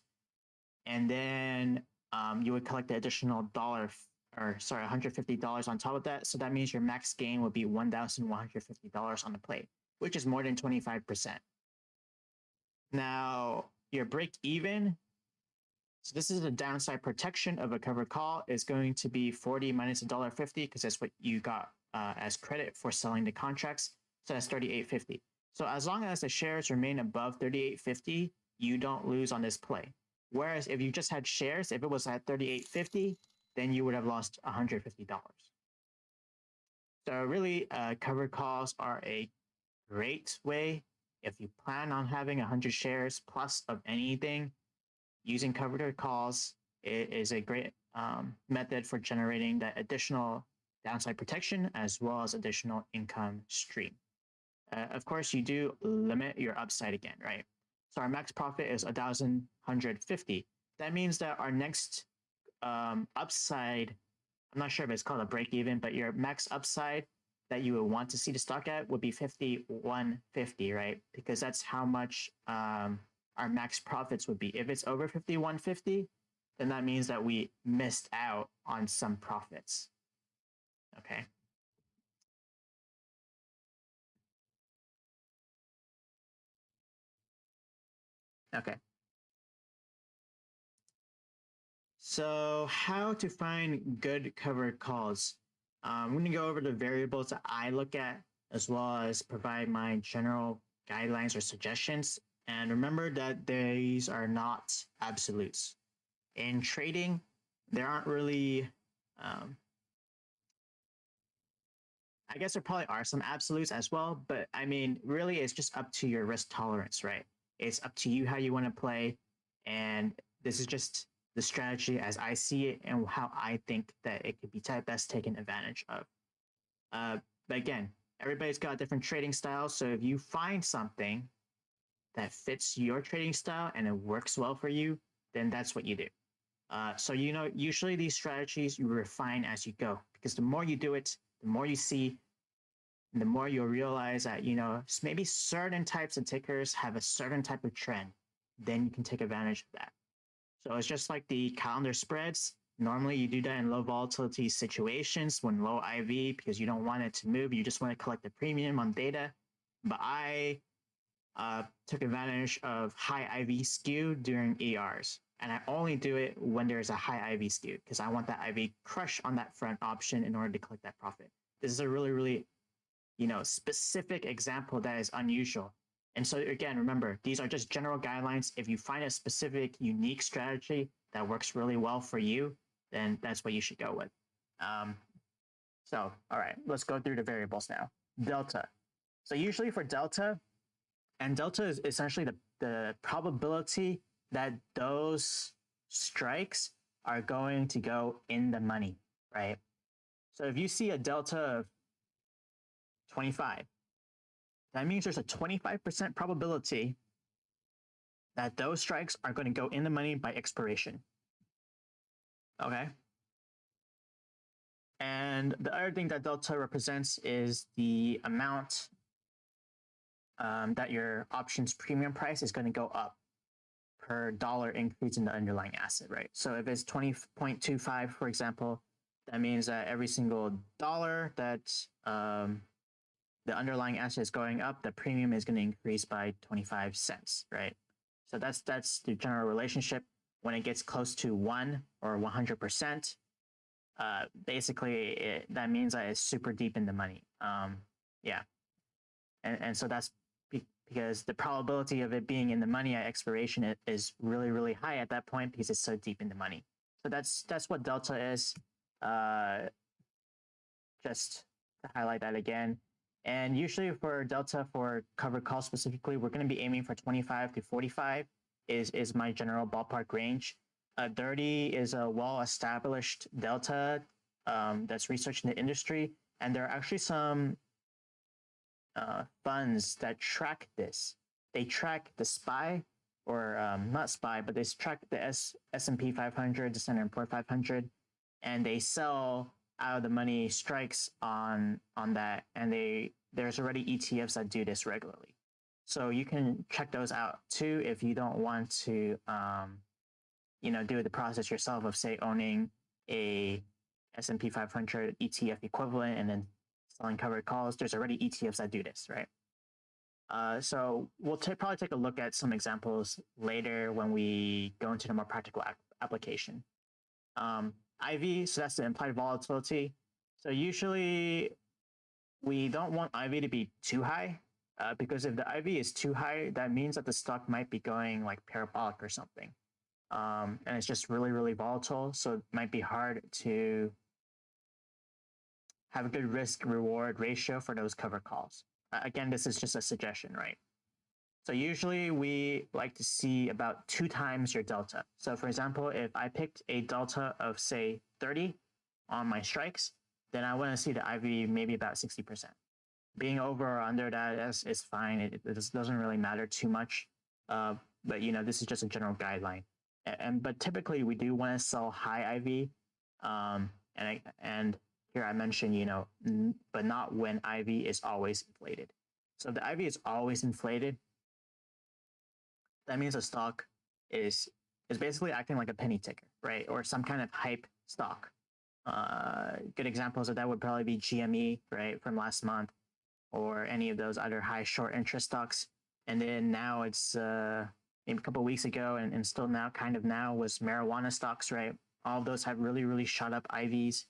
[SPEAKER 1] And then um, you would collect the additional dollar or sorry, $150 on top of that. So that means your max gain would be $1,150 on the plate which is more than 25%. Now, your break even, so this is the downside protection of a covered call, is going to be 40 minus $1.50 because that's what you got uh, as credit for selling the contracts. So that's 38.50. So as long as the shares remain above 38.50, you don't lose on this play. Whereas if you just had shares, if it was at 38.50, then you would have lost $150. So really, uh, covered calls are a great way if you plan on having 100 shares plus of anything using covered calls is a great um, method for generating that additional downside protection as well as additional income stream uh, of course you do limit your upside again right so our max profit is 1150 that means that our next um, upside i'm not sure if it's called a break even but your max upside that you would want to see the stock at would be 5150, right? Because that's how much um, our max profits would be. If it's over 5150, then that means that we missed out on some profits. Okay. Okay. So how to find good covered calls? Um, I'm going to go over the variables that I look at as well as provide my general guidelines or suggestions. And remember that these are not absolutes. In trading, there aren't really, um, I guess there probably are some absolutes as well, but I mean, really it's just up to your risk tolerance, right? It's up to you how you want to play. And this is just the strategy as I see it and how I think that it could be best taken advantage of. Uh, but again, everybody's got different trading styles. So if you find something that fits your trading style and it works well for you, then that's what you do. Uh, so, you know, usually these strategies you refine as you go because the more you do it, the more you see, the more you'll realize that, you know, maybe certain types of tickers have a certain type of trend. Then you can take advantage of that. So it's just like the calendar spreads. Normally you do that in low volatility situations when low IV because you don't want it to move. You just want to collect the premium on theta. But I uh, took advantage of high IV skew during ERs. And I only do it when there's a high IV skew because I want that IV crush on that front option in order to collect that profit. This is a really, really, you know, specific example that is unusual. And so again, remember, these are just general guidelines. If you find a specific, unique strategy that works really well for you, then that's what you should go with. Um, so, all right, let's go through the variables now. Delta. So usually for delta, and delta is essentially the, the probability that those strikes are going to go in the money, right? So if you see a delta of 25, that means there's a 25% probability that those strikes are going to go in the money by expiration. Okay. And the other thing that delta represents is the amount um, that your options premium price is going to go up per dollar increase in the underlying asset, right? So if it's 20.25, for example, that means that every single dollar that um, the underlying asset is going up, the premium is going to increase by 25 cents, right? So that's that's the general relationship. When it gets close to one or 100%, uh, basically it, that means that it's super deep in the money. Um, yeah. And, and so that's because the probability of it being in the money at expiration is really, really high at that point because it's so deep in the money. So that's that's what delta is. Uh, just to highlight that again. And usually for Delta for covered call specifically, we're going to be aiming for 25 to 45 is, is my general ballpark range. Uh, 30 is a well-established Delta um, that's researched in the industry. And there are actually some uh, funds that track this. They track the SPY, or um, not SPY, but they track the S S&P 500, the Standard Poor 500, and they sell out of the money strikes on on that and they there's already ETFs that do this regularly. So you can check those out too if you don't want to um, you know do the process yourself of say owning a S&P 500 ETF equivalent and then selling covered calls. There's already ETFs that do this, right? Uh, so we'll probably take a look at some examples later when we go into the more practical application. Um, IV, so that's the implied volatility. So usually we don't want IV to be too high uh, because if the IV is too high, that means that the stock might be going like parabolic or something. Um, and it's just really, really volatile. So it might be hard to have a good risk reward ratio for those cover calls. Again, this is just a suggestion, right? So usually we like to see about two times your delta. So for example, if I picked a delta of say 30 on my strikes, then I want to see the IV maybe about 60%. Being over or under that is, is fine. It, it doesn't really matter too much. Uh, but you know, this is just a general guideline. And, and but typically we do want to sell high IV. Um, and I, and here I mentioned, you know, but not when IV is always inflated. So the IV is always inflated, that means a stock is is basically acting like a penny ticker, right? Or some kind of hype stock. Uh, good examples of that would probably be GME, right, from last month, or any of those other high short interest stocks. And then now it's uh, maybe a couple weeks ago, and, and still now, kind of now, was marijuana stocks, right? All of those have really, really shot up IVs.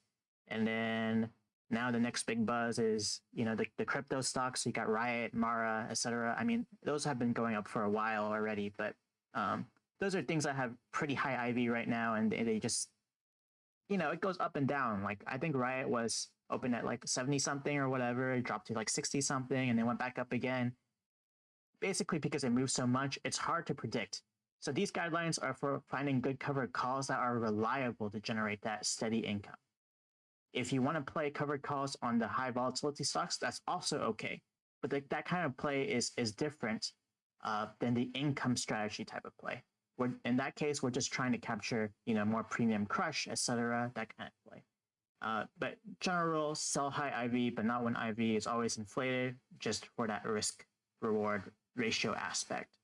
[SPEAKER 1] And then now the next big buzz is you know the, the crypto stocks. You got riot mara etc i mean those have been going up for a while already but um, those are things that have pretty high iv right now and they, they just you know it goes up and down. Like i think riot was open at like 70 something or whatever. It dropped to like 60 something and then went back up again. Basically because it moves so much, it's hard to predict. So these guidelines are for finding good covered calls that are reliable to generate that steady income. If you want to play covered calls on the high volatility stocks, that's also okay. But the, that kind of play is is different uh, than the income strategy type of play. We're, in that case, we're just trying to capture, you know, more premium crush, etc., that kind of play. Uh, but general sell high IV, but not when IV is always inflated, just for that risk reward ratio aspect.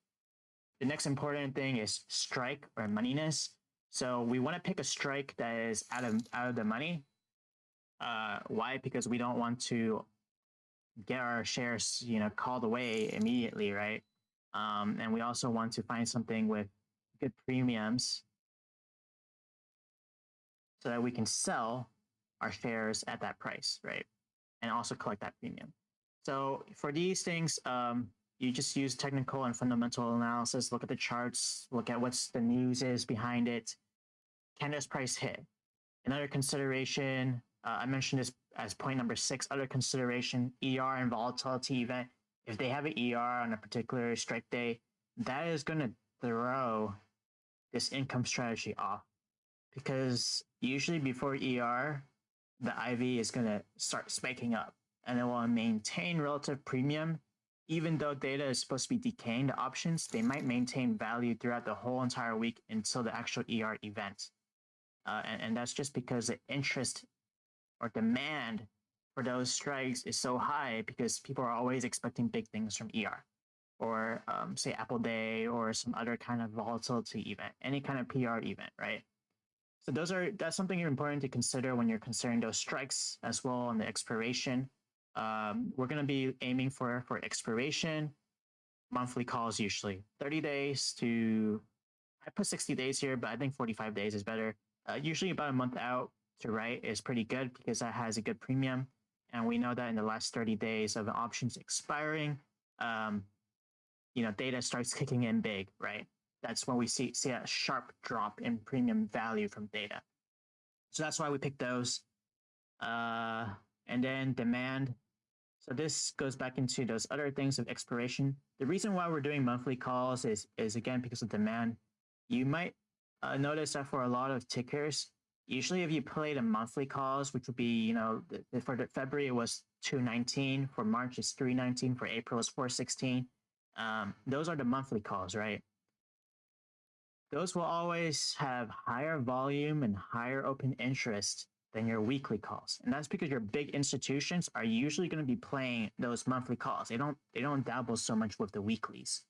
[SPEAKER 1] The next important thing is strike or moneyness. So we want to pick a strike that is out of out of the money. Uh, why? Because we don't want to get our shares, you know, called away immediately, right? Um, and we also want to find something with good premiums so that we can sell our shares at that price, right? And also collect that premium. So for these things, um, you just use technical and fundamental analysis, look at the charts, look at what's the news is behind it. Can this price hit? Another consideration, uh, I mentioned this as point number six, other consideration, ER and volatility event. If they have an ER on a particular strike day, that is going to throw this income strategy off because usually before ER, the IV is going to start spiking up and it will maintain relative premium. Even though theta is supposed to be decaying the options, they might maintain value throughout the whole entire week until the actual ER event. Uh, and, and that's just because the interest or demand for those strikes is so high because people are always expecting big things from ER or um, say Apple Day or some other kind of volatility event, any kind of PR event, right? So those are that's something important to consider when you're considering those strikes as well on the expiration. Um, we're going to be aiming for for expiration monthly calls usually 30 days to I put 60 days here, but I think 45 days is better. Uh, usually about a month out to write is pretty good because that has a good premium. And we know that in the last 30 days of options expiring, um, you know, theta starts kicking in big, right? that's when we see, see a sharp drop in premium value from theta. So that's why we picked those. Uh, and then demand. So this goes back into those other things of expiration. The reason why we're doing monthly calls is, is again, because of demand. You might uh, notice that for a lot of tickers, usually if you play the monthly calls, which would be, you know, for February it was 219, for March it's 319, for April it's 416. Um, those are the monthly calls, right? those will always have higher volume and higher open interest than your weekly calls. And that's because your big institutions are usually going to be playing those monthly calls. They don't they don't dabble so much with the weeklies.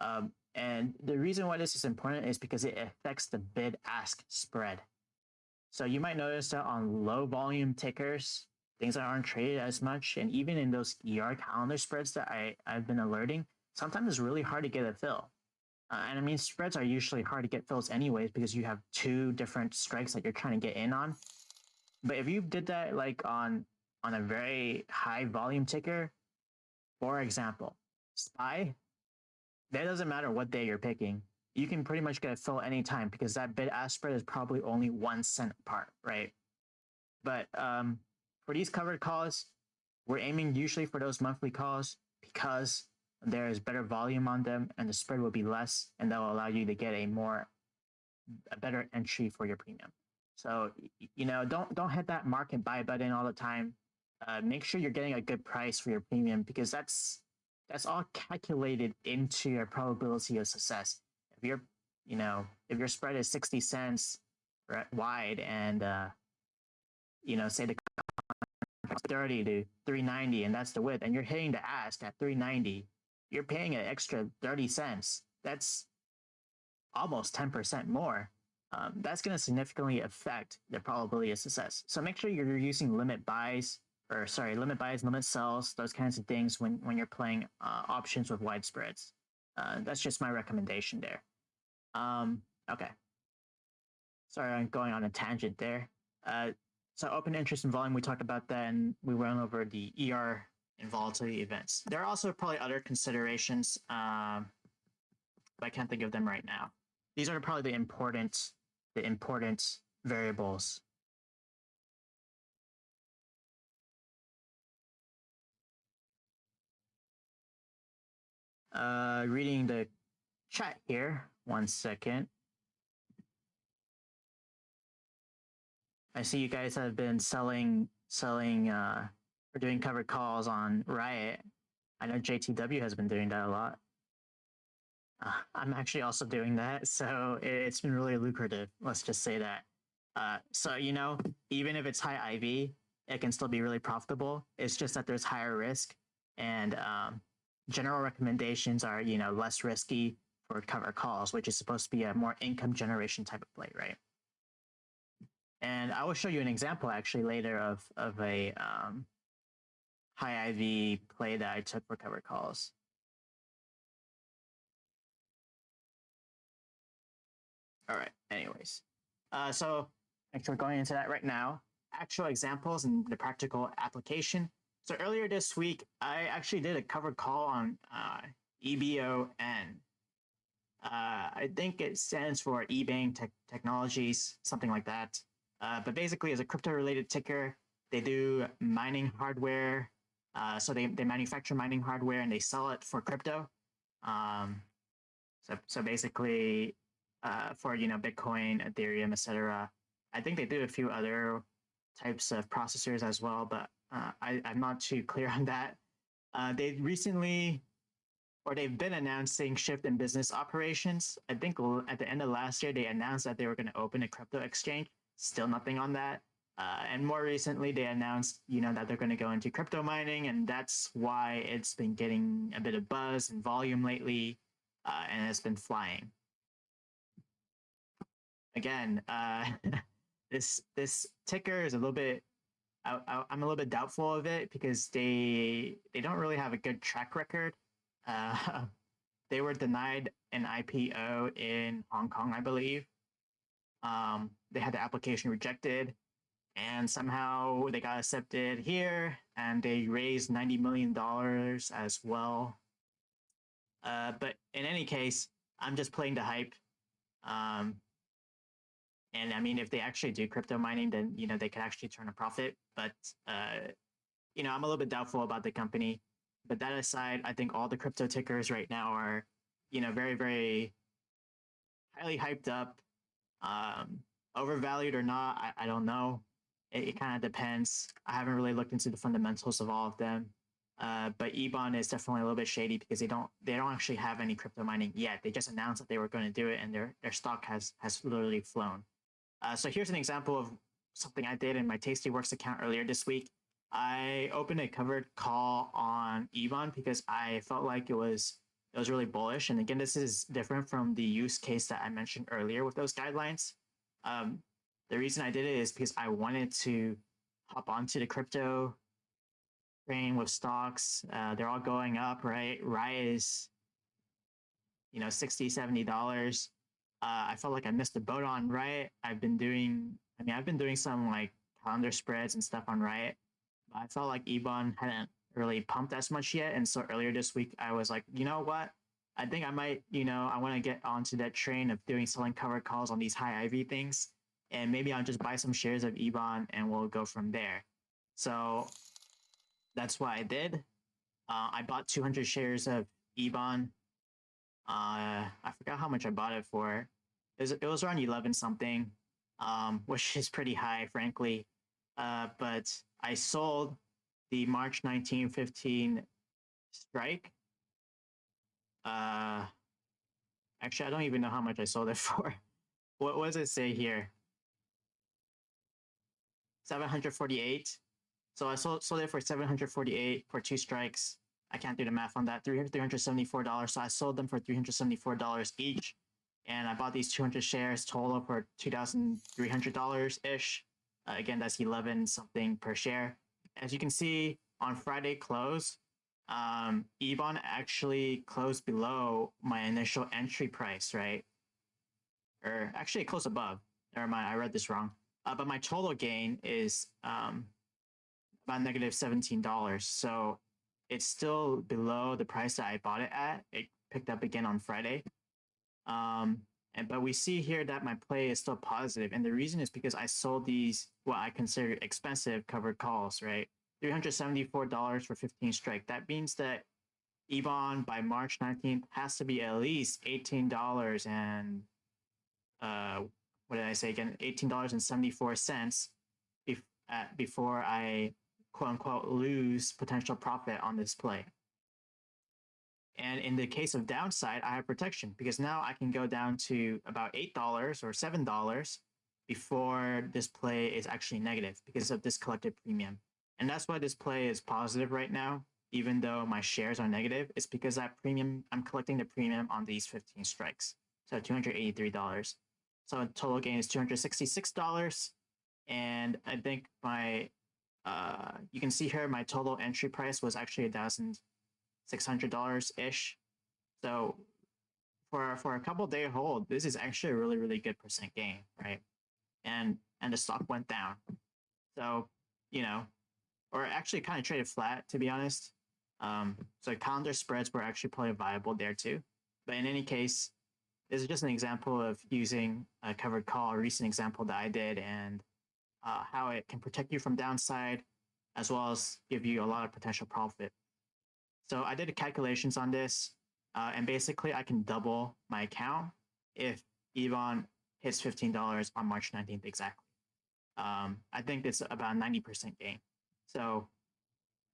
[SPEAKER 1] Um, and the reason why this is important is because it affects the bid ask spread. So you might notice that on low volume tickers, things that aren't traded as much, and even in those ER calendar spreads that I, I've been alerting, sometimes it's really hard to get a fill. Uh, and I mean, spreads are usually hard to get fills anyways because you have two different strikes that you're trying to get in on. But if you did that like on on a very high volume ticker, for example, SPY, that doesn't matter what day you're picking. You can pretty much get a fill anytime because that bid ask spread is probably only one cent apart, right? But um, for these covered calls, we're aiming usually for those monthly calls because there is better volume on them and the spread will be less and that will allow you to get a more a better entry for your premium. So you know don't don't hit that market buy button all the time. Uh, make sure you're getting a good price for your premium because that's that's all calculated into your probability of success you know if your spread is 60 cents wide and uh you know say the 30 to 390 and that's the width and you're hitting the ask at 390 you're paying an extra 30 cents. That's almost 10% more. Um, that's going to significantly affect the probability of success. So make sure you're using limit buys or sorry, limit buys, limit sells, those kinds of things when, when you're playing uh, options with wide spreads. Uh, that's just my recommendation there. Um, okay. Sorry, I'm going on a tangent there. Uh, so open interest and volume, we talked about that and we went over the ER and volatility events. There are also probably other considerations, um, but I can't think of them right now. These are probably the important, the important variables. uh, reading the chat here. One second. I see you guys have been selling selling uh or doing covered calls on Riot. I know JTW has been doing that a lot. Uh, I'm actually also doing that, so it, it's been really lucrative. Let's just say that. Uh, so you know, even if it's high IV, it can still be really profitable. It's just that there's higher risk, and um, general recommendations are you know less risky for cover calls, which is supposed to be a more income generation type of play, right? And I will show you an example actually later of of a um, high IV play that I took for cover calls. All right. Anyways, uh, so actually going into that right now. Actual examples and the practical application. So earlier this week, I actually did a covered call on uh, EBON. Uh, I think it stands for eBank te Technologies, something like that. Uh, but basically, as a crypto-related ticker, they do mining hardware. Uh, so they, they manufacture mining hardware and they sell it for crypto. Um, so so basically, uh, for you know Bitcoin, Ethereum, etc. I think they do a few other types of processors as well, but uh, I, I'm not too clear on that. Uh, they recently, or they've been announcing shift in business operations. I think at the end of last year, they announced that they were going to open a crypto exchange. Still nothing on that. Uh, and more recently, they announced, you know, that they're going to go into crypto mining, and that's why it's been getting a bit of buzz and volume lately, uh, and it's been flying. Again, uh, this this ticker is a little bit I, am a little bit doubtful of it because they they don't really have a good track record. Uh, they were denied an IPO in Hong Kong, I believe. Um, they had the application rejected, and somehow they got accepted here, and they raised ninety million dollars as well. Uh, but in any case, I'm just playing the hype. Um, and I mean, if they actually do crypto mining, then you know they could actually turn a profit. But uh, you know, I'm a little bit doubtful about the company. But that aside, I think all the crypto tickers right now are, you know, very very highly hyped up, um, overvalued or not. I, I don't know. It, it kind of depends. I haven't really looked into the fundamentals of all of them. Uh, but EBON is definitely a little bit shady because they don't they don't actually have any crypto mining yet. They just announced that they were going to do it, and their their stock has has literally flown. Uh, so here's an example of something I did in my Tastyworks account earlier this week. I opened a covered call on EBON because I felt like it was it was really bullish. And again, this is different from the use case that I mentioned earlier with those guidelines. Um, the reason I did it is because I wanted to hop onto the crypto train with stocks. Uh, they're all going up, right? Rise, you know, 60 $70 uh, I felt like I missed a boat on Riot. I've been doing, I mean, I've been doing some like calendar spreads and stuff on Riot, I felt like EBON hadn't really pumped as much yet. And so earlier this week, I was like, you know what? I think I might, you know, I want to get onto that train of doing selling covered calls on these high IV things. And maybe I'll just buy some shares of EBON and we'll go from there. So that's what I did. Uh, I bought 200 shares of EBON uh, I forgot how much I bought it for. It was, it was around 11 something, um, which is pretty high, frankly. Uh, but I sold the March 1915 strike. Uh, actually, I don't even know how much I sold it for. what, does it say here? 748. So I sold, sold it for 748 for two strikes. I can't do the math on that. $374. So I sold them for $374 each. And I bought these 200 shares total for $2,300 ish. Uh, again, that's 11 something per share. As you can see on Friday close, um, EBON actually closed below my initial entry price, right? Or actually close above. Never mind, I read this wrong. Uh, but my total gain is um, about negative $17. So it's still below the price that I bought it at. It picked up again on Friday. Um, and but we see here that my play is still positive, and the reason is because I sold these what I consider expensive covered calls, right? $374 for 15 strike. That means that EBON by March 19th has to be at least $18 and uh, what did I say again? $18.74 bef- before I quote unquote lose potential profit on this play. And in the case of downside, I have protection because now I can go down to about $8 or $7 before this play is actually negative because of this collected premium. And that's why this play is positive right now, even though my shares are negative. It's because that premium, I'm collecting the premium on these 15 strikes. So $283. So total gain is $266. And I think my, uh, you can see here, my total entry price was actually $1,600 ish. So for, for a couple day hold, this is actually a really, really good percent gain, right? And, and the stock went down. So, you know, or actually kind of traded flat, to be honest. Um, so calendar spreads were actually probably viable there too. But in any case, this is just an example of using a covered call, a recent example that I did, and uh, how it can protect you from downside, as well as give you a lot of potential profit. So I did calculations on this, uh, and basically I can double my account if EBON hits $15 on March 19th exactly. Um, I think it's about 90% gain. So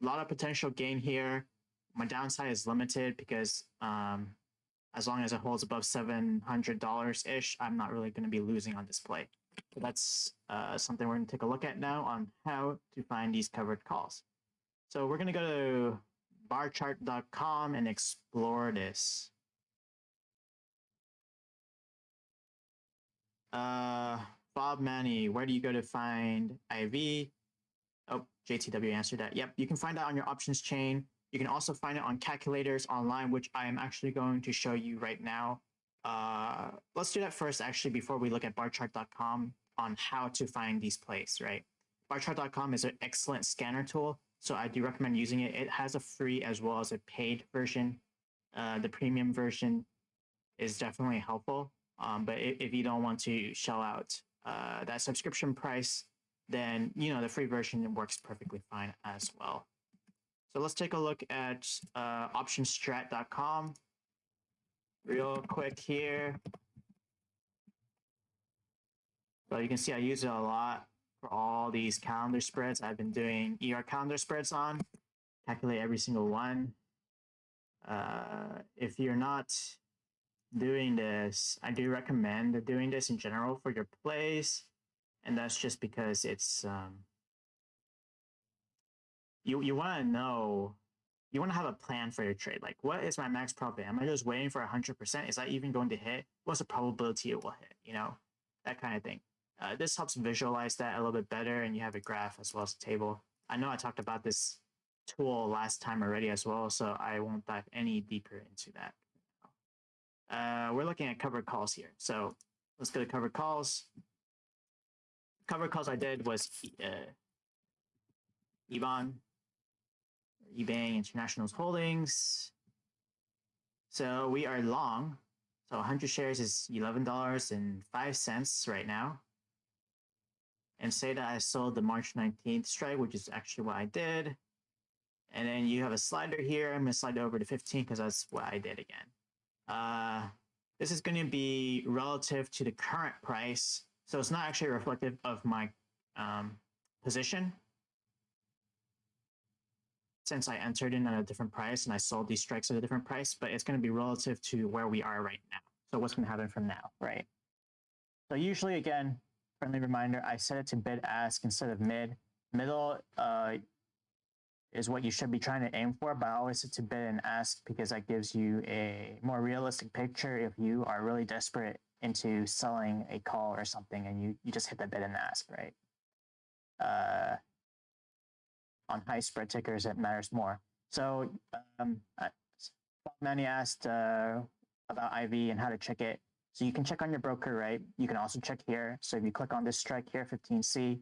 [SPEAKER 1] a lot of potential gain here. My downside is limited because um, as long as it holds above $700 ish, I'm not really going to be losing on display. So that's uh, something we're going to take a look at now on how to find these covered calls. So we're going to go to barchart.com and explore this. Uh, Bob Manny, where do you go to find IV? Oh, JTW answered that. Yep, you can find that on your options chain. You can also find it on calculators online, which I am actually going to show you right now. Uh, let's do that first, actually, before we look at barchart.com on how to find these plays, right? Barchart.com is an excellent scanner tool, so I do recommend using it. It has a free as well as a paid version. Uh, the premium version is definitely helpful, um, but if, if, you don't want to shell out uh, that subscription price, then you know the free version works perfectly fine as well. So let's take a look at uh, optionstrat.com real quick here. So you can see I use it a lot for all these calendar spreads I've been doing ER calendar spreads on. Calculate every single one. Uh, if you're not doing this, I do recommend doing this in general for your plays and that's just because it's um, you you want to know you want to have a plan for your trade. Like, what is my max profit? Am I just waiting for hundred percent? Is that even going to hit? What's the probability it will hit? You know, that kind of thing. Uh, this helps visualize that a little bit better, and you have a graph as well as a table. I know I talked about this tool last time already as well, so I won't dive any deeper into that. Uh, we're looking at covered calls here, so let's go to covered calls Covered calls I did was uh, EBON, Ebang International's holdings. So we are long. So 100 shares is $11.05 right now. And say that I sold the March 19th strike, which is actually what I did. And then you have a slider here. I'm going to slide over to 15 because that's what I did again. Uh, this is going to be relative to the current price so it's not actually reflective of my um, position. Since I entered in at a different price and I sold these strikes at a different price, but it's going to be relative to where we are right now. So what's going to happen from now, right? So usually, again, friendly reminder, I set it to bid ask instead of mid. Middle uh, is what you should be trying to aim for, but I always set to bid and ask because that gives you a more realistic picture if you are really desperate into selling a call or something and you, you just hit the bid and ask, right? Uh, on high spread tickers, it matters more. So um, Manny asked uh, about IV and how to check it. So you can check on your broker, right? You can also check here. So if you click on this strike here, 15C,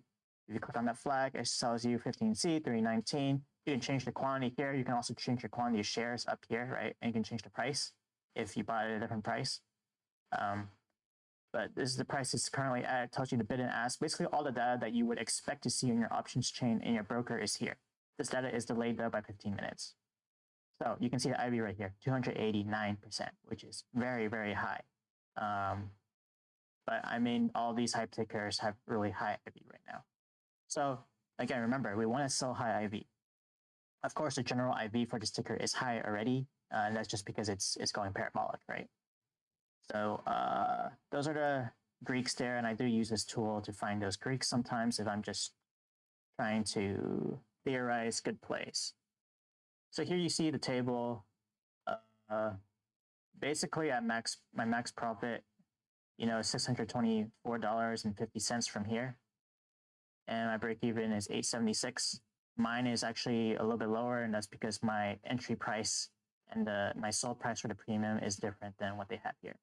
[SPEAKER 1] if you click on that flag, it sells you 15C, 319. You can change the quantity here. You can also change your quantity of shares up here, right? And you can change the price if you bought at a different price. Um, but this is the price it's currently at. It tells you the bid and ask. Basically, all the data that you would expect to see in your options chain in your broker is here. This data is delayed though by 15 minutes. So you can see the IV right here, 289%, which is very, very high. Um, but I mean, all these hype tickers have really high IV right now. So again, remember, we want to sell high IV. Of course, the general IV for this ticker is high already, uh, and that's just because it's it's going parabolic, right? So uh, those are the Greeks there, and I do use this tool to find those Greeks sometimes if I'm just trying to theorize good plays. So here you see the table. Uh, basically, at max my max profit, you know, six hundred twenty four dollars and fifty cents from here, and my break even is eight seventy six. Mine is actually a little bit lower, and that's because my entry price and the, my sold price for the premium is different than what they have here.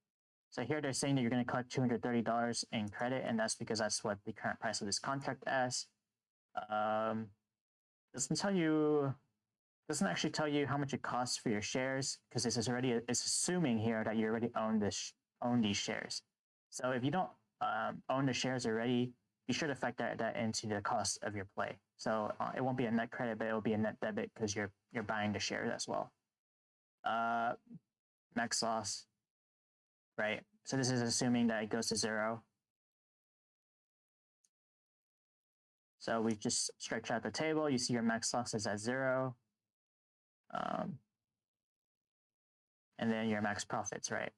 [SPEAKER 1] So here they're saying that you're going to collect $230 in credit, and that's because that's what the current price of this contract is. Um, doesn't tell you, doesn't actually tell you how much it costs for your shares because this is already it's assuming here that you already own this own these shares. So if you don't um, own the shares already, be sure to factor that, into the cost of your play. So uh, it won't be a net credit, but it will be a net debit because you're you're buying the shares as well. Uh, max loss, right? So this is assuming that it goes to zero. So we just stretch out the table. You see your max loss is at zero. Um, and then your max profits, right?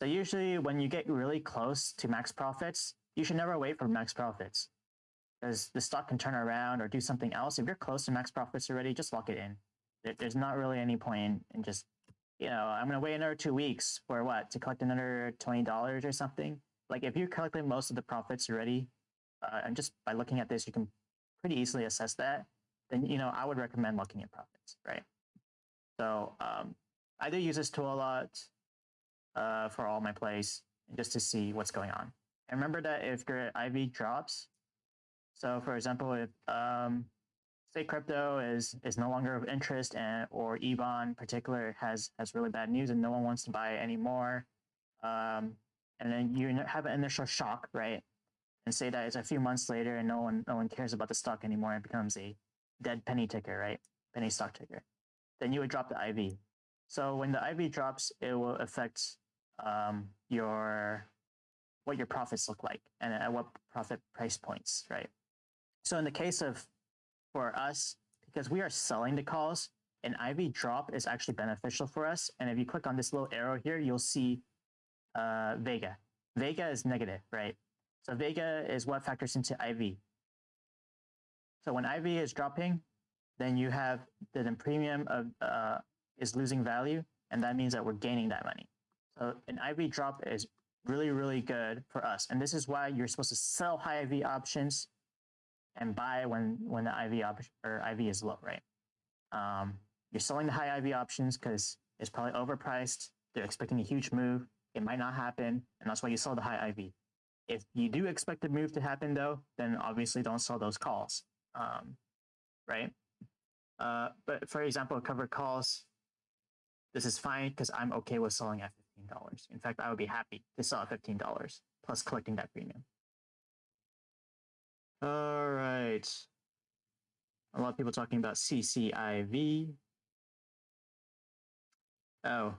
[SPEAKER 1] So usually when you get really close to max profits, you should never wait for max profits because the stock can turn around or do something else. If you're close to max profits already, just lock it in. There's not really any point in just, you know, I'm going to wait another two weeks for what? To collect another $20 or something? Like if you're collected most of the profits already, uh, and just by looking at this, you can pretty easily assess that, then, you know, I would recommend looking at profits, right? So um, I do use this tool a lot uh, for all my plays just to see what's going on. And remember that if your IV drops, so for example, if um, say crypto is is no longer of interest and or EBON in particular has has really bad news and no one wants to buy it anymore, um, and then you have an initial shock, right? And say that it's a few months later and no one no one cares about the stock anymore. It becomes a dead penny ticker, right? Penny stock ticker. Then you would drop the IV. So when the IV drops, it will affect um, your what your profits look like and at what profit price points, right? So in the case of for us, because we are selling the calls, an IV drop is actually beneficial for us. And if you click on this little arrow here, you'll see uh, Vega. Vega is negative, right? So Vega is what factors into IV. So when IV is dropping, then you have the, the premium of uh, is losing value, and that means that we're gaining that money. So an IV drop is really, really good for us. And this is why you're supposed to sell high IV options and buy when when the IV option or IV is low, right? Um, you're selling the high IV options because it's probably overpriced. They're expecting a huge move. It might not happen, and that's why you sell the high IV. If you do expect the move to happen, though, then obviously don't sell those calls, um, right? Uh, but for example, covered calls, this is fine because I'm okay with selling at $15. In fact, I would be happy to sell at $15 plus collecting that premium. All right. A lot of people talking about CCIV. Oh,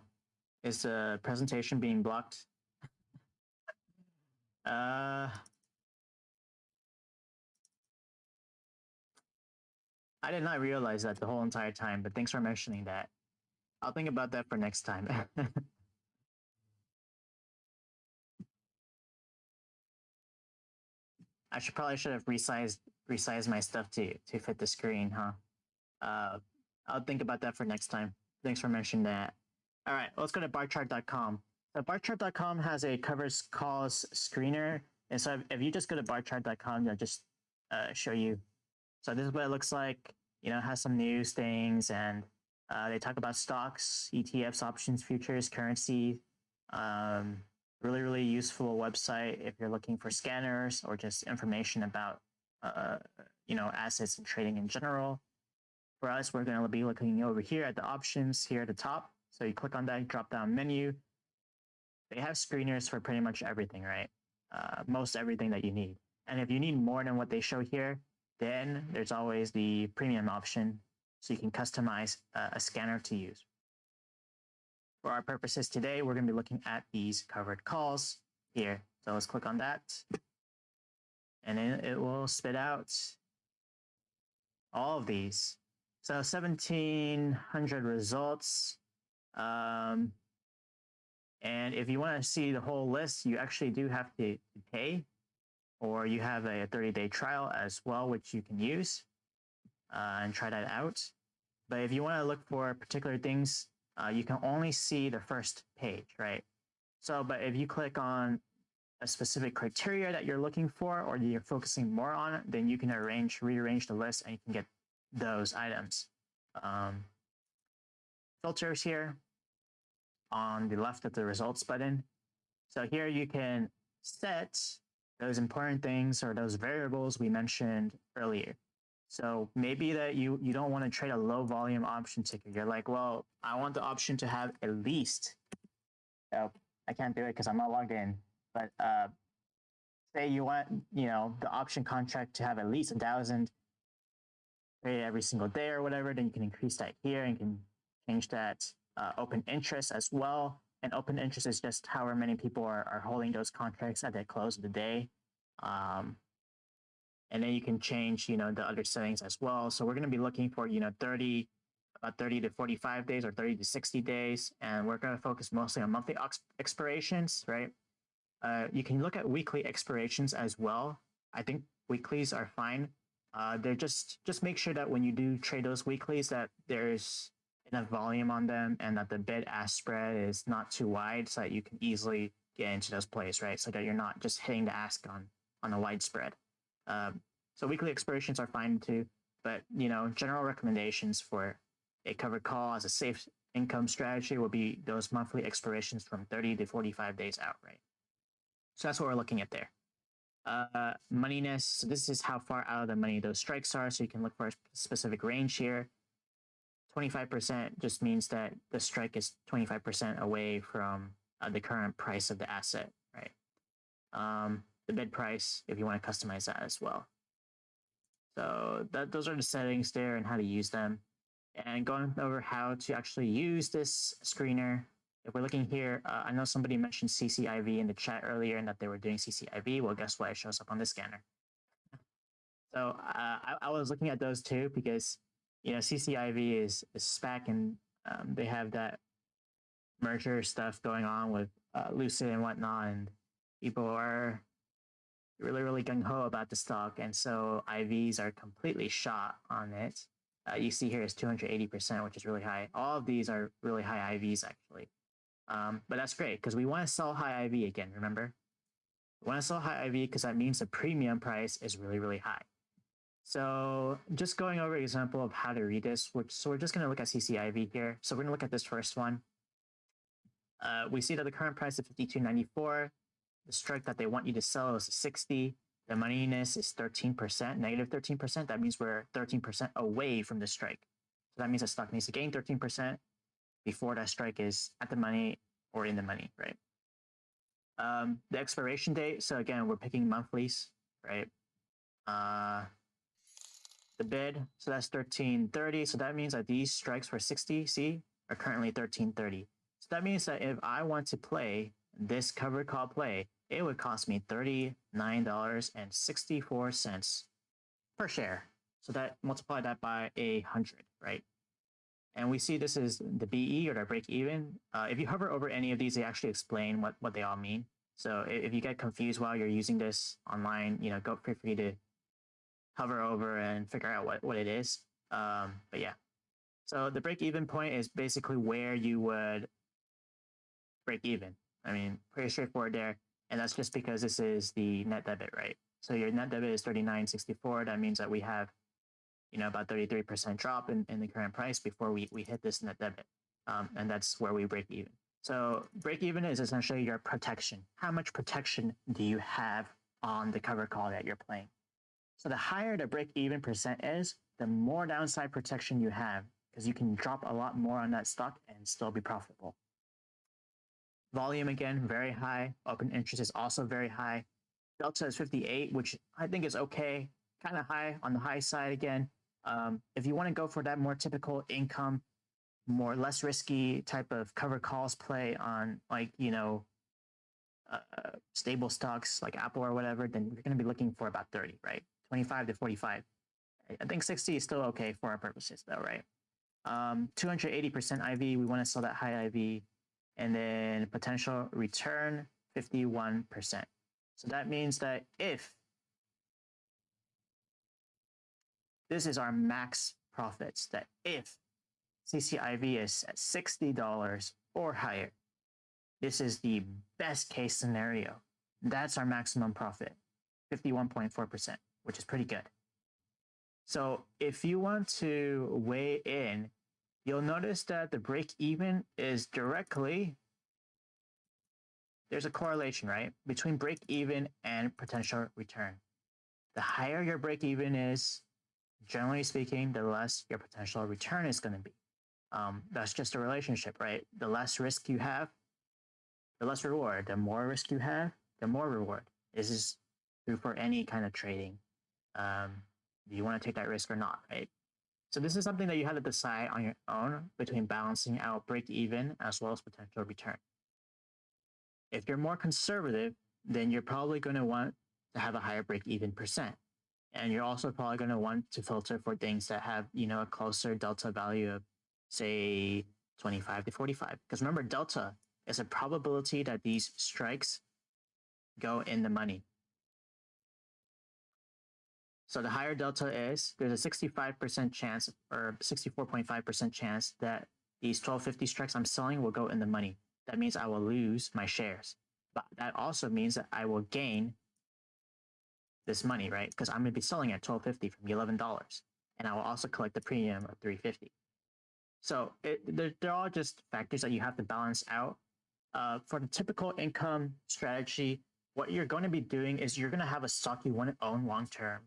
[SPEAKER 1] is the presentation being blocked? uh, I did not realize that the whole entire time, but thanks for mentioning that. I'll think about that for next time. I should probably should have resized resized my stuff to to fit the screen, huh? Uh, I'll think about that for next time. Thanks for mentioning that. All right, let's go to barchart.com. So barchart.com has a covers calls screener, and so if, you just go to barchart.com, they'll just uh, show you. So this is what it looks like. You know, has some news things, and uh, they talk about stocks, ETFs, options, futures, currency, um, really, really useful website if you're looking for scanners or just information about, uh, you know, assets and trading in general. For us, we're going to be looking over here at the options here at the top. So you click on that drop down menu. They have screeners for pretty much everything, right? Uh, most everything that you need. And if you need more than what they show here, then there's always the premium option so you can customize uh, a scanner to use. For our purposes today, we're going to be looking at these covered calls here. So let's click on that. And then it will spit out all of these. So 1700 results. Um, and if you want to see the whole list, you actually do have to pay, or you have a 30 day trial as well, which you can use uh, and try that out. But if you want to look for particular things, uh, you can only see the first page, right? So, but if you click on a specific criteria that you're looking for, or you're focusing more on then you can arrange, rearrange the list and you can get those items. Um, filters here on the left of the results button. So here you can set those important things or those variables we mentioned earlier. So maybe that you, you don't want to trade a low volume option ticker. You're like, well, I want the option to have at least, oh, I can't do it because I'm not logged in, but uh, say you want, you know, the option contract to have at least a thousand every single day or whatever, then you can increase that here and can change that uh, open interest as well. And open interest is just however many people are, are holding those contracts at the close of the day. Um, and then you can change, you know, the other settings as well. So we're going to be looking for, you know, 30, about 30 to 45 days or 30 to 60 days. And we're going to focus mostly on monthly expirations, right? Uh, you can look at weekly expirations as well. I think weeklies are fine. Uh, they're just, just make sure that when you do trade those weeklies that there's enough volume on them and that the bid ask spread is not too wide so that you can easily get into those plays, right? So that you're not just hitting the ask on, on a wide spread. Um, so weekly expirations are fine too, but you know, general recommendations for a covered call as a safe income strategy would be those monthly expirations from 30 to 45 days out, right? So that's what we're looking at there. Uh, moneyness, this is how far out of the money those strikes are. So you can look for a specific range here. 25% just means that the strike is 25% away from uh, the current price of the asset, right? Um, the bid price if you want to customize that as well. So that those are the settings there and how to use them. And going over how to actually use this screener. If we're looking here, uh, I know somebody mentioned CCIV in the chat earlier and that they were doing CCIV. Well, guess what? It shows up on the scanner. So uh, I, I, was looking at those too because you know CCIV is, is SPAC and um, they have that merger stuff going on with uh, Lucid and whatnot, and people are really, really gung ho about the stock. And so IVs are completely shot on it. Uh, you see here is 280%, which is really high. All of these are really high IVs, actually. Um, but that's great because we want to sell high IV again, remember? We want to sell high IV because that means the premium price is really, really high. So just going over an example of how to read this, which, so we're just going to look at CCIV here. So we're going to look at this first one. Uh, we see that the current price is 52.94. The strike that they want you to sell is 60. The moneyness is 13%, negative 13%. That means we're 13% away from the strike. So that means the stock needs to gain 13% before that strike is at the money or in the money, right? Um, the expiration date. So again, we're picking monthlies, right? Uh, the bid. So that's 1330. So that means that these strikes for 60, see, are currently 1330. So that means that if I want to play this covered call play, it would cost me $39.64 per share. So that multiply that by a hundred, right? And we see this is the BE or the break even. Uh, if you hover over any of these, they actually explain what, what they all mean. So if you get confused while you're using this online, you know, go feel free to hover over and figure out what, what it is. Um, but yeah. So the break even point is basically where you would break even. I mean, pretty straightforward there. And that's just because this is the net debit, right? So your net debit is 39.64. That means that we have, you know, about 33% drop in, in the current price before we, we hit this net debit. Um, and that's where we break even. So break even is essentially your protection. How much protection do you have on the cover call that you're playing? So the higher the break even percent is, the more downside protection you have because you can drop a lot more on that stock and still be profitable. Volume again, very high. Open interest is also very high. Delta is 58, which I think is okay, kind of high on the high side again. Um, if you want to go for that more typical income, more less risky type of cover calls play on like you know uh, stable stocks like Apple or whatever, then you're going to be looking for about 30, right? 25 to 45. I think 60 is still okay for our purposes though, right? Um, 280% IV, we want to sell that high IV. And then potential return, 51%. So that means that if this is our max profits, that if CCIV is at $60 or higher, this is the best case scenario. That's our maximum profit, 51.4%, which is pretty good. So if you want to weigh in, you'll notice that the break even is directly, there's a correlation, right? Between break even and potential return. The higher your break even is, generally speaking, the less your potential return is going to be. Um, that's just a relationship, right? The less risk you have, the less reward. The more risk you have, the more reward. This is true for any kind of trading. Um, do you want to take that risk or not, right? So this is something that you have to decide on your own between balancing out break even as well as potential return. If you're more conservative, then you're probably going to want to have a higher break even percent. And you're also probably going to want to filter for things that have, you know, a closer delta value of say 25 to 45. Because remember, delta is a probability that these strikes go in the money. So the higher delta is, there's a 65% chance or 64.5% chance that these 1250 strikes I'm selling will go in the money. That means I will lose my shares. But that also means that I will gain this money, right? Because I'm going to be selling at 1250 from $11. And I will also collect the premium of 350 so it, they're, they're all just factors that you have to balance out. Uh, for the typical income strategy, what you're going to be doing is you're going to have a stock you want to own long term.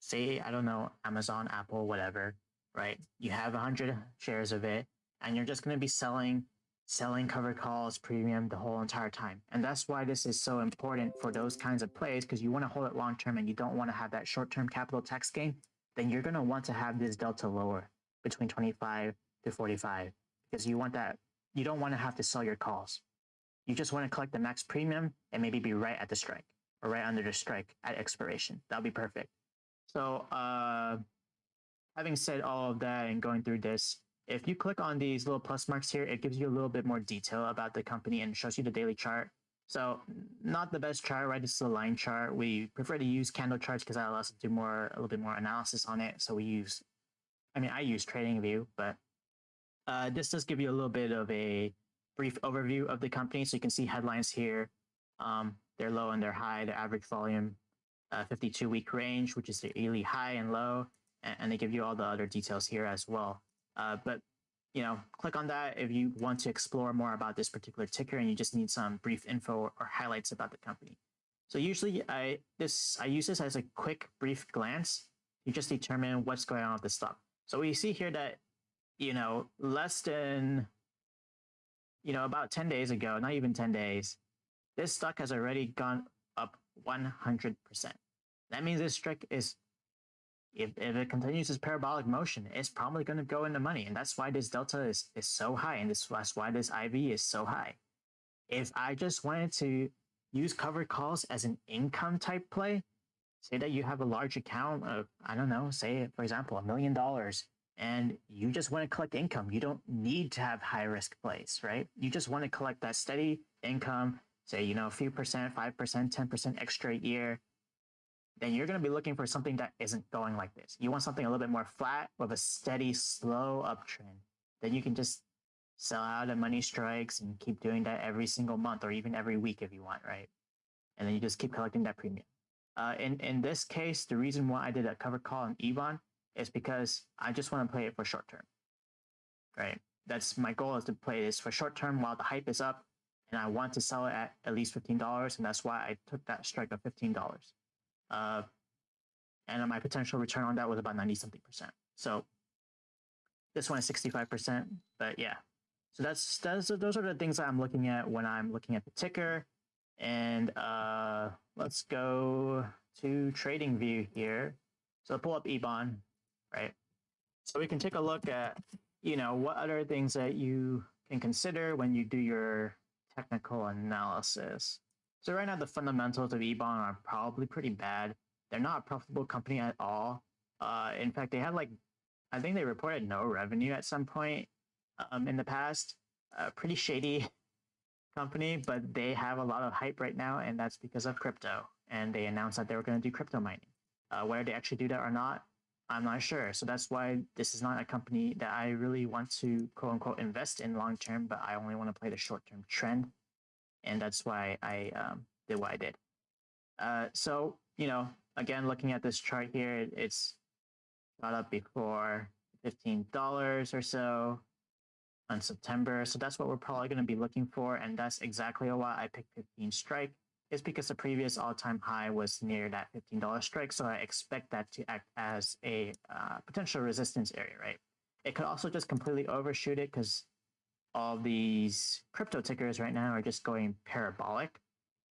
[SPEAKER 1] Say, I don't know, Amazon, Apple, whatever, right? You have 100 shares of it, and you're just going to be selling selling cover calls premium the whole entire time. And that's why this is so important for those kinds of plays because you want to hold it long term and you don't want to have that short term capital tax gain. Then you're going to want to have this delta lower between 25 to 45 because you want that you don't want to have to sell your calls you just want to collect the max premium and maybe be right at the strike or right under the strike at expiration that'll be perfect so uh having said all of that and going through this if you click on these little plus marks here it gives you a little bit more detail about the company and shows you the daily chart so not the best chart, right? This is a line chart. We prefer to use candle charts because that allows us to do more, a little bit more analysis on it. So we use I mean, I use TradingView, but uh, this does give you a little bit of a brief overview of the company. So you can see headlines here. Um, they're low and they're high, the average volume, uh, 52 week range, which is the yearly high and low. And, and, they give you all the other details here as well. Uh, but you know, click on that if you want to explore more about this particular ticker and you just need some brief info or highlights about the company. So usually I this I use this as a quick brief glance. You just determine what's going on with the stock. So we see here that, you know, less than, you know, about 10 days ago, not even 10 days, this stock has already gone up 100%. That means this strike is, if, if it continues this parabolic motion, it's probably going to go into money. And that's why this delta is, is so high. And this, that's why this IV is so high. If I just wanted to use covered calls as an income type play, say that you have a large account of, I don't know, say, for example, a million dollars, and you just want to collect income. You don't need to have high risk plays, right? You just want to collect that steady income, say, you know, a few percent, 5%, 10% extra a year. Then you're going to be looking for something that isn't going like this. You want something a little bit more flat with a steady, slow uptrend. Then you can just sell out of money strikes and keep doing that every single month or even every week if you want, right? And then you just keep collecting that premium. Uh, in, in this case, the reason why I did a cover call on EBON is because I just want to play it for short term, right? That's my goal is to play this for short term while the hype is up and I want to sell it at at least $15. And that's why I took that strike of $15. Uh, and my potential return on that was about 90 something percent. So this one is 65%, but yeah. So that's, that's those are the things I'm looking at when I'm looking at the ticker. And uh, let's go to trading view here. So pull up Ebon, right? So we can take a look at, you know, what other things that you can consider when you do your technical analysis. So right now, the fundamentals of Ebon are probably pretty bad. They're not a profitable company at all. Uh, in fact, they had like, I think they reported no revenue at some point um, in the past. Uh, pretty shady company, but they have a lot of hype right now, and that's because of crypto. And they announced that they were going to do crypto mining. Uh, whether they actually do that or not, I'm not sure. So that's why this is not a company that I really want to quote unquote invest in long term, but I only want to play the short term trend. And that's why I um, did what I did. Uh, so, you know, again, looking at this chart here, it's got up before $15 or so on September. So that's what we're probably going to be looking for. And that's exactly why I picked 15 strike is because the previous all-time high was near that $15 strike. So I expect that to act as a uh, potential resistance area, right? It could also just completely overshoot it because all these crypto tickers right now are just going parabolic.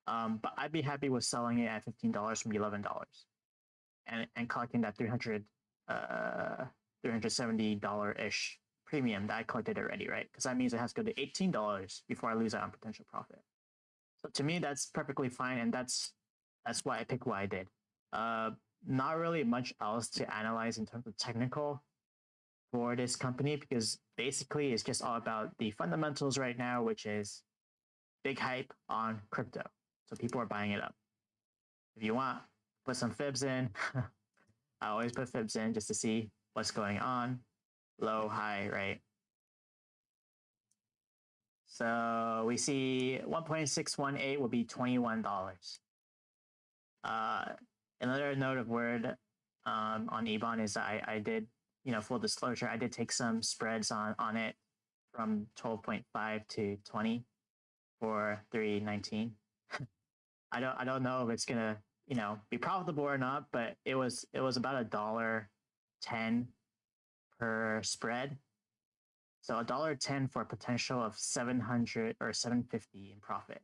[SPEAKER 1] Um, but I'd be happy with selling it at $15 from $11 and, and collecting that 300 uh, $370-ish premium that I collected already, right? Because that means it has to go to $18 before I lose out on potential profit. So to me, that's perfectly fine, and that's that's why I picked what I did. Uh, not really much else to analyze in terms of technical for this company because basically it's just all about the fundamentals right now, which is big hype on crypto. So people are buying it up. If you want, put some fibs in. I always put fibs in just to see what's going on. Low, high, right? So we see 1.618 will be $21. Uh, another note of word um, on Ebon is I, I did, you know, full disclosure, I did take some spreads on, on it from 12.5 to 20 for 319. I don't I don't know if it's gonna, you know, be profitable or not, but it was it was about a dollar ten per spread so a dollar ten for a potential of seven hundred or seven fifty in profit.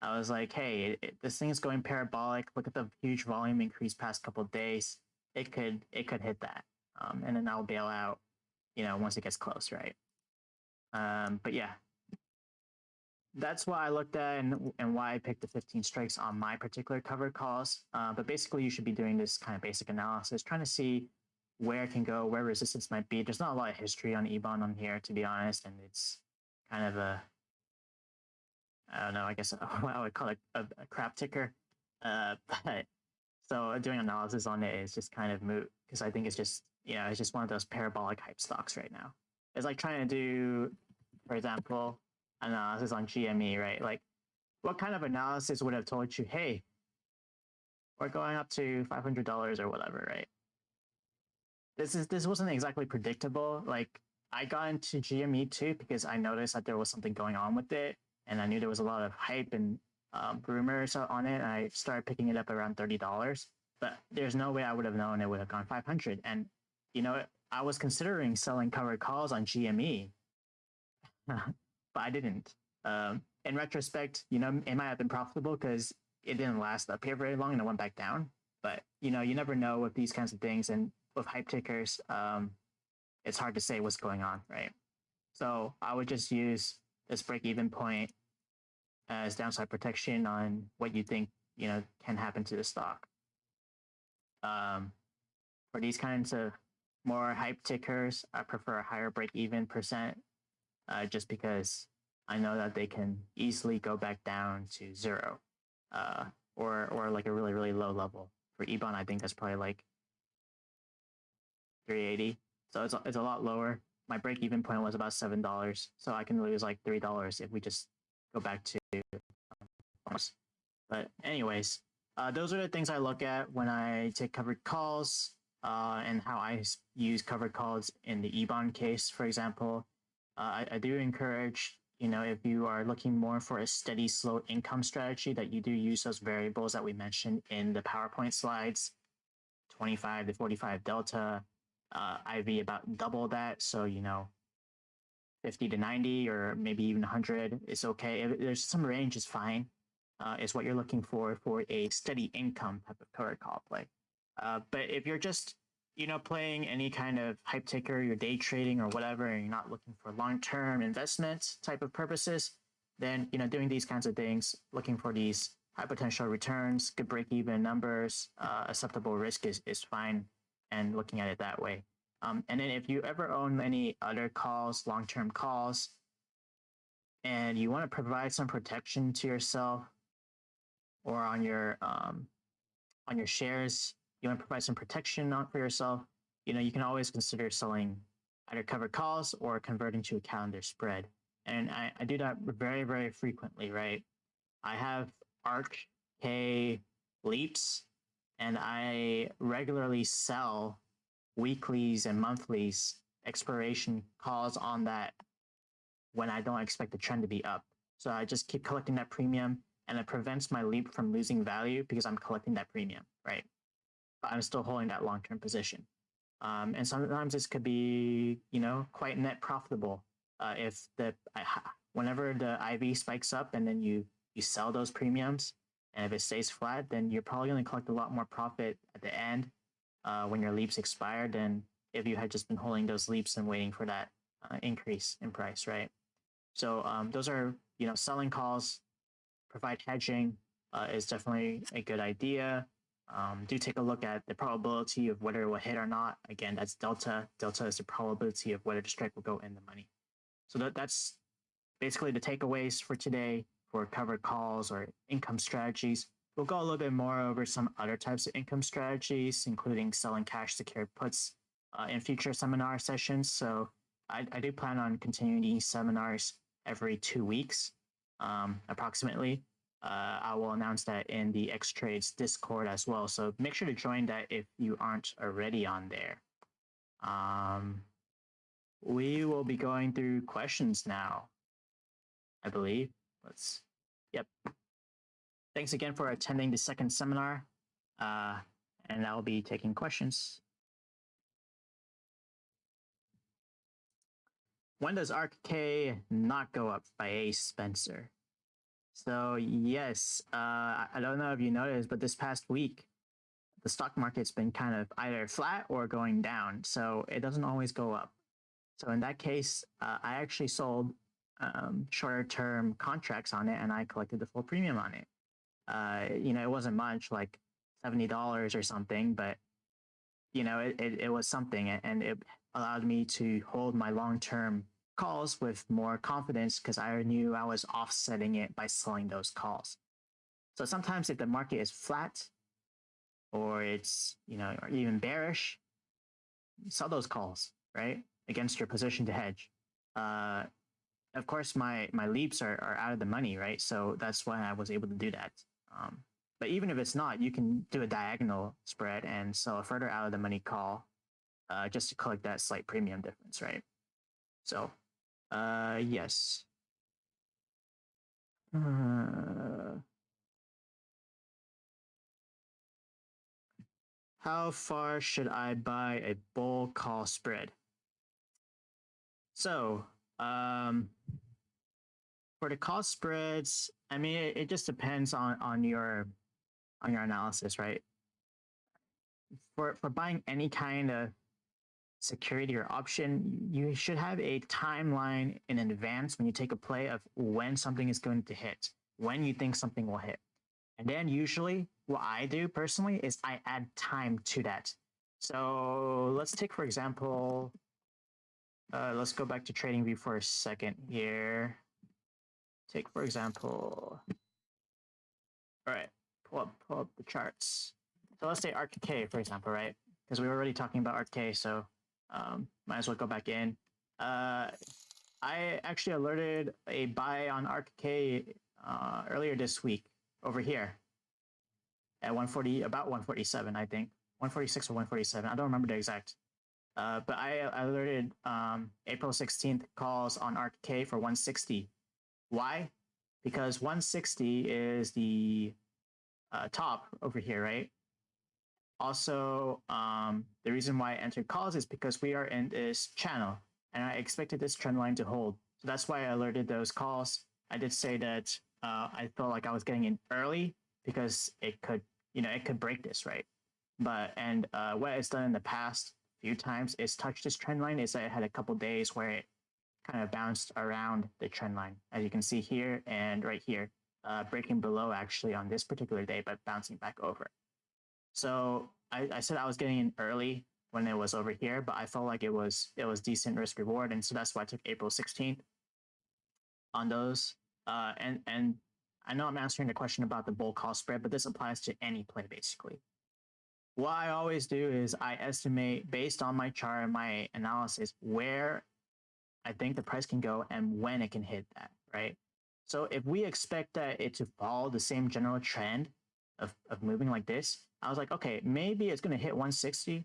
[SPEAKER 1] I was like, hey, it, it, this thing is going parabolic. Look at the huge volume increase past couple days. It could it could hit that, um, and then I'll bail out, you know, once it gets close, right? Um, but yeah, that's what I looked at and, and why I picked the 15 strikes on my particular covered calls. Uh, but basically, you should be doing this kind of basic analysis, trying to see where it can go, where resistance might be. There's not a lot of history on Ebon on here, to be honest, and it's kind of a I don't know, I guess I would call it a, a crap ticker. Uh, but so doing analysis on it is just kind of moot because I think it's just you know it's just one of those parabolic hype stocks right now. It's like trying to do, for example, analysis on GME, right? Like, what kind of analysis would have told you, hey, we're going up to five hundred dollars or whatever, right? This is this wasn't exactly predictable. Like I got into GME too because I noticed that there was something going on with it, and I knew there was a lot of hype and um, rumors on it. And I started picking it up around thirty dollars, but there's no way I would have known it would have gone five hundred. And you know, I was considering selling covered calls on GME, but I didn't. Um, in retrospect, you know, it might have been profitable because it didn't last up here very long and it went back down. But you know, you never know with these kinds of things. And with hype tickers, um, it's hard to say what's going on, right? So I would just use this break even point as downside protection on what you think you know can happen to the stock. Um, for these kinds of more hype tickers, I prefer a higher break even percent, uh, just because I know that they can easily go back down to zero, uh, or or like a really really low level. For Ebon, I think that's probably like 380. So it's, it's a lot lower. My break even point was about $7. So I can lose like $3 if we just go back to. But anyways, uh, those are the things I look at when I take covered calls uh, and how I use covered calls in the Ebon case, for example. Uh, I, I do encourage, you know, if you are looking more for a steady, slow income strategy, that you do use those variables that we mentioned in the PowerPoint slides, 25 to 45 delta, uh, IV about double that. So, you know, 50 to 90 or maybe even 100 is okay. If there's some range is fine, uh, is what you're looking for for a steady income type of covered call play. Uh, but if you're just, you know, playing any kind of hype ticker, you're day trading or whatever, and you're not looking for long-term investment type of purposes, then you know, doing these kinds of things, looking for these high potential returns, good break-even numbers, uh, acceptable risk is is fine, and looking at it that way. Um, and then if you ever own any other calls, long-term calls, and you want to provide some protection to yourself or on your um, on your shares, you want to provide some protection for yourself, you know, you can always consider selling either covered calls or converting to a calendar spread. And I, I do that very, very frequently, right? I have ARK K leaps and I regularly sell weeklies and monthlies expiration calls on that when I don't expect the trend to be up. So I just keep collecting that premium and it prevents my leap from losing value because I'm collecting that premium, right? But I'm still holding that long-term position. Um, and sometimes this could be, you know, quite net profitable uh, if the whenever the IV spikes up and then you you sell those premiums, and if it stays flat, then you're probably going to collect a lot more profit at the end uh, when your leaps expire than if you had just been holding those leaps and waiting for that uh, increase in price, right? So um, those are you know selling calls provide hedging uh, is definitely a good idea. Um, do take a look at the probability of whether it will hit or not. Again, that's delta. Delta is the probability of whether the strike will go in the money. So that, that's basically the takeaways for today for covered calls or income strategies. We'll go a little bit more over some other types of income strategies, including selling cash secured puts uh, in future seminar sessions. So I, I do plan on continuing these seminars every two weeks um, approximately. Uh, I will announce that in the X Trades Discord as well. So make sure to join that if you aren't already on there. Um, we will be going through questions now, I believe. Let's, yep. Thanks again for attending the second seminar. Uh, and I'll be taking questions. When does ARKK not go up by A. Spencer? So yes, uh, I don't know if you noticed, but this past week, the stock market's been kind of either flat or going down. So it doesn't always go up. So in that case, uh, I actually sold um, shorter term contracts on it and I collected the full premium on it. Uh, you know, it wasn't much, like $70 or something, but you know, it, it, it was something and it allowed me to hold my long-term calls with more confidence because I knew I was offsetting it by selling those calls. So sometimes if the market is flat or it's, you know, or even bearish, sell those calls, right? Against your position to hedge. Uh, of course, my, my leaps are, are out of the money, right? So that's why I was able to do that. Um, but even if it's not, you can do a diagonal spread and sell a further out of the money call uh, just to collect that slight premium difference, right? So, uh, yes. Uh, how far should I buy a bull call spread? So, um, for the cost spreads, I mean, it, it just depends on on your on your analysis, right? For for buying any kind of security or option, you should have a timeline in advance when you take a play of when something is going to hit, when you think something will hit. And then usually what I do personally is I add time to that. So let's take, for example, uh, let's go back to TradingView for a second here. Take, for example, all right, pull up, pull up the charts. So let's say ARKK, for example, right? Because we were already talking about ARKK, so um, might as well go back in. Uh, I actually alerted a buy on ARKK uh, earlier this week over here at 140, about 147, I think. 146 or 147. I don't remember the exact. Uh, but I, alerted um, April 16th calls on ARKK for 160. Why? Because 160 is the uh, top over here, right? Also, um, the reason why I entered calls is because we are in this channel and I expected this trend line to hold. So that's why I alerted those calls. I did say that uh, I felt like I was getting in early because it could, you know, it could break this, right? But and uh, what it's done in the past few times it's touched this trend line is that it had a couple days where it kind of bounced around the trend line, as you can see here and right here, uh, breaking below actually on this particular day, but bouncing back over. So I, I said I was getting in early when it was over here, but I felt like it was it was decent risk reward, and so that's why I took April 16th on those. Uh, and and I know I'm answering the question about the bull call spread, but this applies to any play basically. What I always do is I estimate based on my chart and my analysis where I think the price can go and when it can hit that, right? So if we expect that it to follow the same general trend of, of moving like this, I was like, okay, maybe it's going to hit 160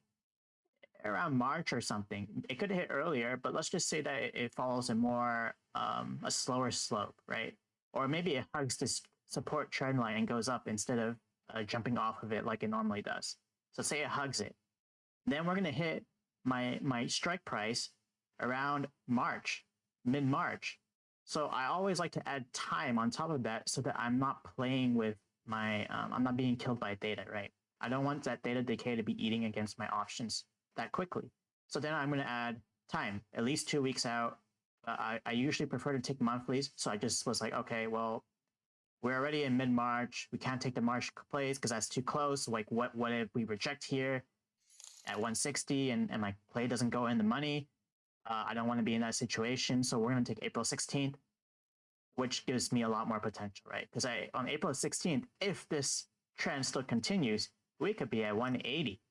[SPEAKER 1] around March or something. It could hit earlier, but let's just say that it follows a more um, a slower slope, right? Or maybe it hugs this support trend line and goes up instead of uh, jumping off of it like it normally does. So say it hugs it, then we're gonna hit my my strike price around March, mid March. So I always like to add time on top of that so that I'm not playing with my um, I'm not being killed by theta, right? I don't want that theta decay to be eating against my options that quickly. So then I'm going to add time, at least two weeks out. Uh, I, I usually prefer to take monthlies. So I just was like, okay, well, we're already in mid-March. We can't take the March plays because that's too close. Like, what, what if we reject here at 160 and, and my play doesn't go in the money? Uh, I don't want to be in that situation. So we're going to take April 16th, which gives me a lot more potential, right? Because I on April 16th, if this trend still continues, we could be at 180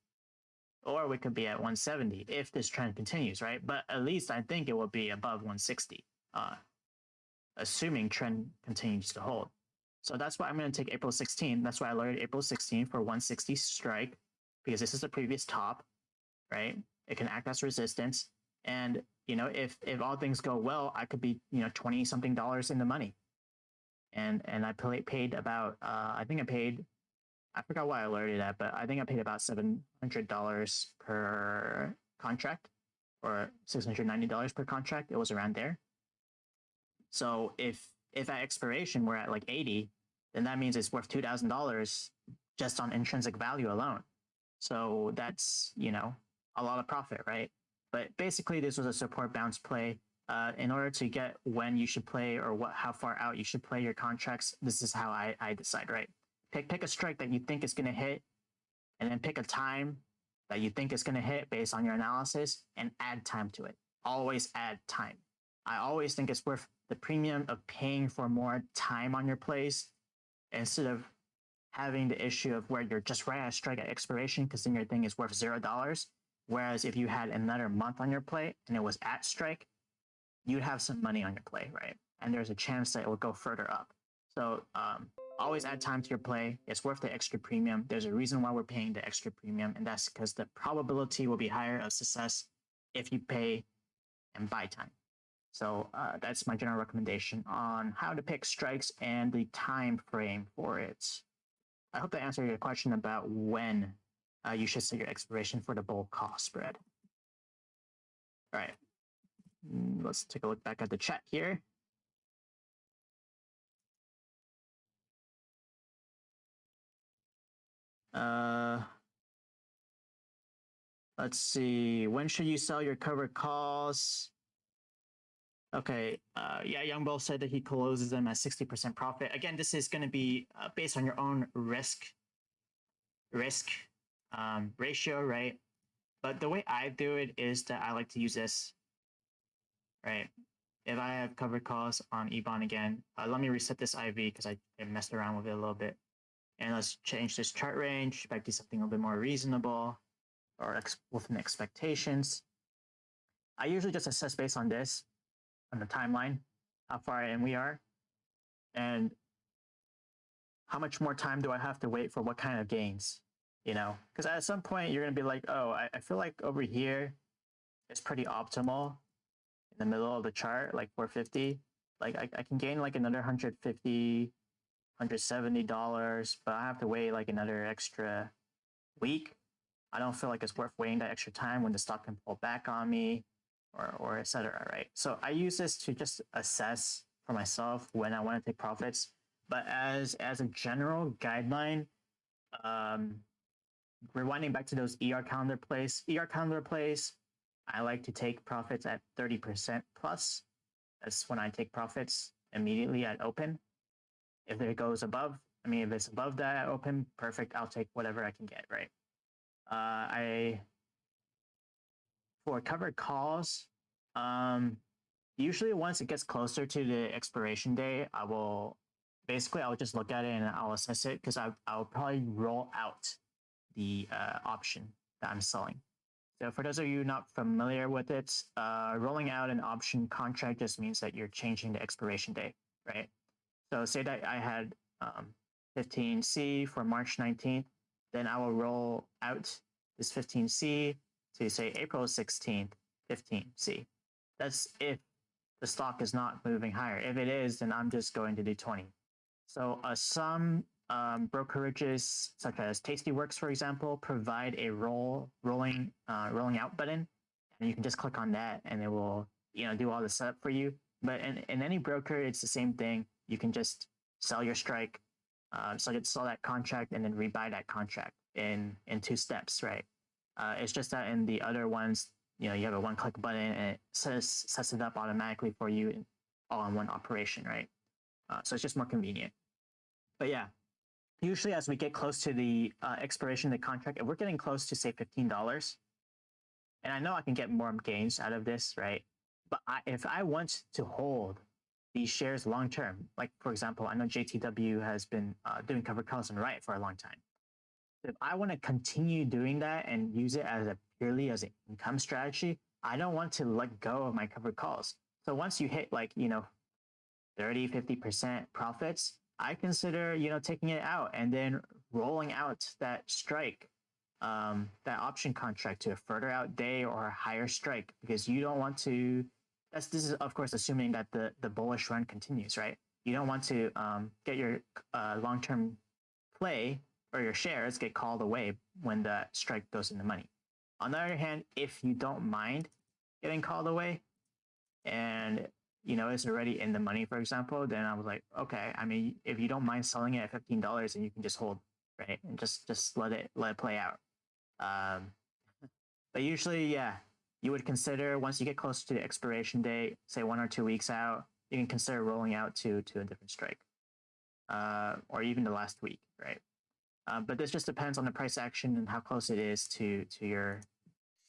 [SPEAKER 1] or we could be at 170 if this trend continues, right? But at least I think it will be above 160, uh, assuming trend continues to hold. So that's why I'm going to take April 16. That's why I loaded April 16 for 160 strike because this is the previous top, right? It can act as resistance. And, you know, if, if all things go well, I could be, you know, 20 something dollars in the money. And, and I paid about, uh, I think I paid I forgot why I alerted that, but I think I paid about seven hundred dollars per contract, or six hundred ninety dollars per contract. It was around there. So if if at expiration we're at like eighty, then that means it's worth two thousand dollars just on intrinsic value alone. So that's you know a lot of profit, right? But basically, this was a support bounce play. Uh, in order to get when you should play or what how far out you should play your contracts, this is how I, I decide, right? Pick pick a strike that you think is going to hit, and then pick a time that you think is going to hit based on your analysis, and add time to it. Always add time. I always think it's worth the premium of paying for more time on your plays instead of having the issue of where you're just right at strike at expiration because then your thing is worth zero dollars. Whereas if you had another month on your play and it was at strike, you'd have some money on your play, right? And there's a chance that it will go further up. So um, always add time to your play. It's worth the extra premium. There's a reason why we're paying the extra premium, and that's because the probability will be higher of success if you pay and buy time. So uh, that's my general recommendation on how to pick strikes and the time frame for it. I hope that answered your question about when uh, you should set your expiration for the bull call spread. All right, mm, let's take a look back at the chat here. Uh, let's see. When should you sell your covered calls? Okay. Uh, yeah, Young Bull said that he closes them at 60% profit. Again, this is going to be uh, based on your own risk risk um, ratio, right? But the way I do it is that I like to use this, right? If I have covered calls on EBON again, uh, let me reset this IV because I, I messed around with it a little bit. And let's change this chart range back to something a little bit more reasonable or ex within expectations. I usually just assess based on this, on the timeline, how far in we are, and how much more time do I have to wait for what kind of gains, you know? Because at some point you're gonna be like, oh, I, I feel like over here it's pretty optimal in the middle of the chart, like 450. Like I, I can gain like another 150 $170, but I have to wait like another extra week. I don't feel like it's worth waiting that extra time when the stock can pull back on me or, or etc. Right. So I use this to just assess for myself when I want to take profits. But as as a general guideline, um, rewinding back to those ER calendar plays, ER calendar plays, I like to take profits at 30% plus. That's when I take profits immediately at open. If it goes above, I mean, if it's above that open, perfect. I'll take whatever I can get, right? Uh, I, for covered calls, um, usually once it gets closer to the expiration date, I will basically I'll just look at it and I'll assess it because I'll probably roll out the uh, option that I'm selling. So for those of you not familiar with it, uh, rolling out an option contract just means that you're changing the expiration date, right? So say that I had um, 15C for March 19th, then I will roll out this 15C to say April 16th, 15C. That's if the stock is not moving higher. If it is, then I'm just going to do 20. So uh, some um, brokerages, such as Tastyworks, for example, provide a roll rolling uh, rolling out button, and you can just click on that, and it will you know do all the setup for you. But in, in any broker, it's the same thing. You can just sell your strike, uh, so you sell that contract, and then rebuy that contract in in two steps, right? Uh, it's just that in the other ones, you know, you have a one-click button and it sets sets it up automatically for you, all in one operation, right? Uh, so it's just more convenient. But yeah, usually as we get close to the uh, expiration of the contract, if we're getting close to say fifteen dollars, and I know I can get more gains out of this, right? But I, if I want to hold these shares long term, like for example, I know JTW has been uh, doing covered calls and Riot for a long time. If I want to continue doing that and use it as a purely as an income strategy, I don't want to let go of my covered calls. So once you hit like, you know, 30, 50% profits, I consider, you know, taking it out and then rolling out that strike, um, that option contract to a further out day or a higher strike because you don't want to. That's this is of course assuming that the the bullish run continues, right? You don't want to um, get your uh, long term play or your shares get called away when the strike goes in the money. On the other hand, if you don't mind getting called away and you know, it's already in the money, for example, then I was like, okay, I mean, if you don't mind selling it at fifteen dollars, and you can just hold, right, and just just let it let it play out. Um, but usually, yeah, you would consider once you get closer to the expiration date, say one or two weeks out, you can consider rolling out to to a different strike, uh, or even the last week, right? Uh, but this just depends on the price action and how close it is to to your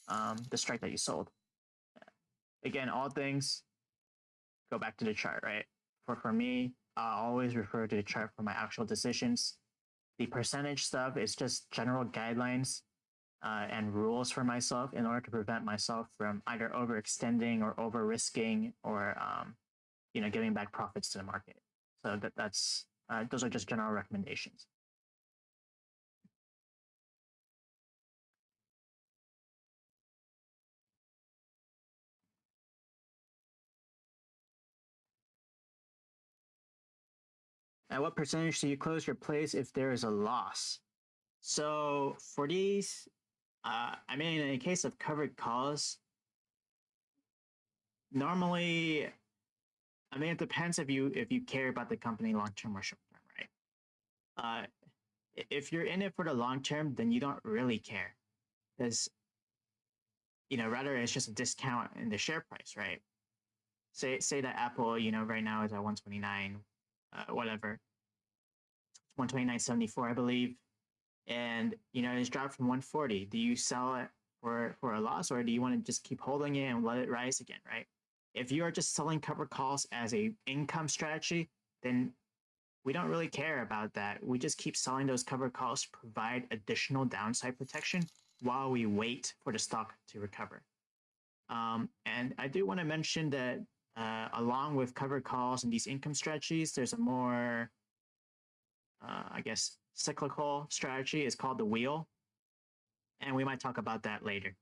[SPEAKER 1] um, the strike that you sold. Again, all things go back to the chart, right? For for me, I always refer to the chart for my actual decisions. The percentage stuff is just general guidelines uh, and rules for myself in order to prevent myself from either overextending or over risking or um, you know giving back profits to the market. So that that's uh, those are just general recommendations. At what percentage do you close your place if there is a loss? So for these, uh, I mean, in case of covered calls, normally, I mean, it depends if you if you care about the company long term or short term, right? Uh, if you're in it for the long term, then you don't really care, because you know rather it's just a discount in the share price, right? Say say that Apple, you know, right now is at 129 uh, whatever, 129.74, I believe. And, you know, it's dropped from 140. Do you sell it for, for a loss or do you want to just keep holding it and let it rise again, right? If you are just selling covered calls as a income strategy, then we don't really care about that. We just keep selling those covered calls to provide additional downside protection while we wait for the stock to recover. Um, and I do want to mention that uh, along with covered calls and these income strategies, there's a more, uh, I guess, cyclical strategy. It's called the wheel. And we might talk about that later.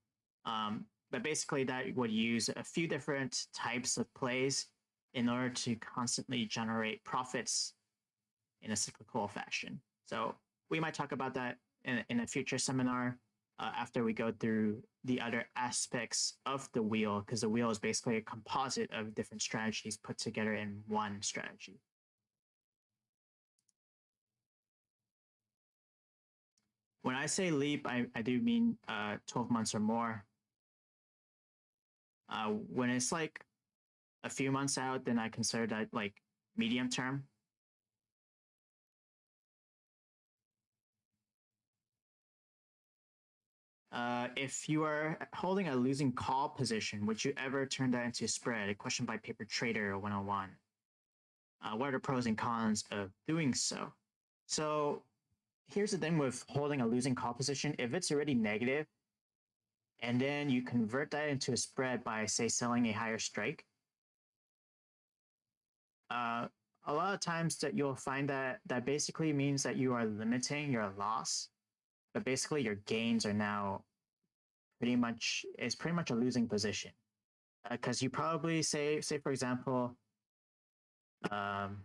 [SPEAKER 1] Um, but basically, that would use a few different types of plays in order to constantly generate profits in a cyclical fashion. So we might talk about that in, in a future seminar uh, after we go through the other aspects of the wheel, because the wheel is basically a composite of different strategies put together in one strategy. When I say leap, I, I do mean uh, 12 months or more. Uh, when it's like a few months out, then I consider that like medium term. Uh, if you are holding a losing call position, would you ever turn that into a spread? A question by Paper Trader 101. Uh, what are the pros and cons of doing so? So here's the thing with holding a losing call position. If it's already negative, and then you convert that into a spread by, say, selling a higher strike, uh, a lot of times that you'll find that that basically means that you are limiting your loss but basically your gains are now pretty much is pretty much a losing position. Because uh, you probably say say for example um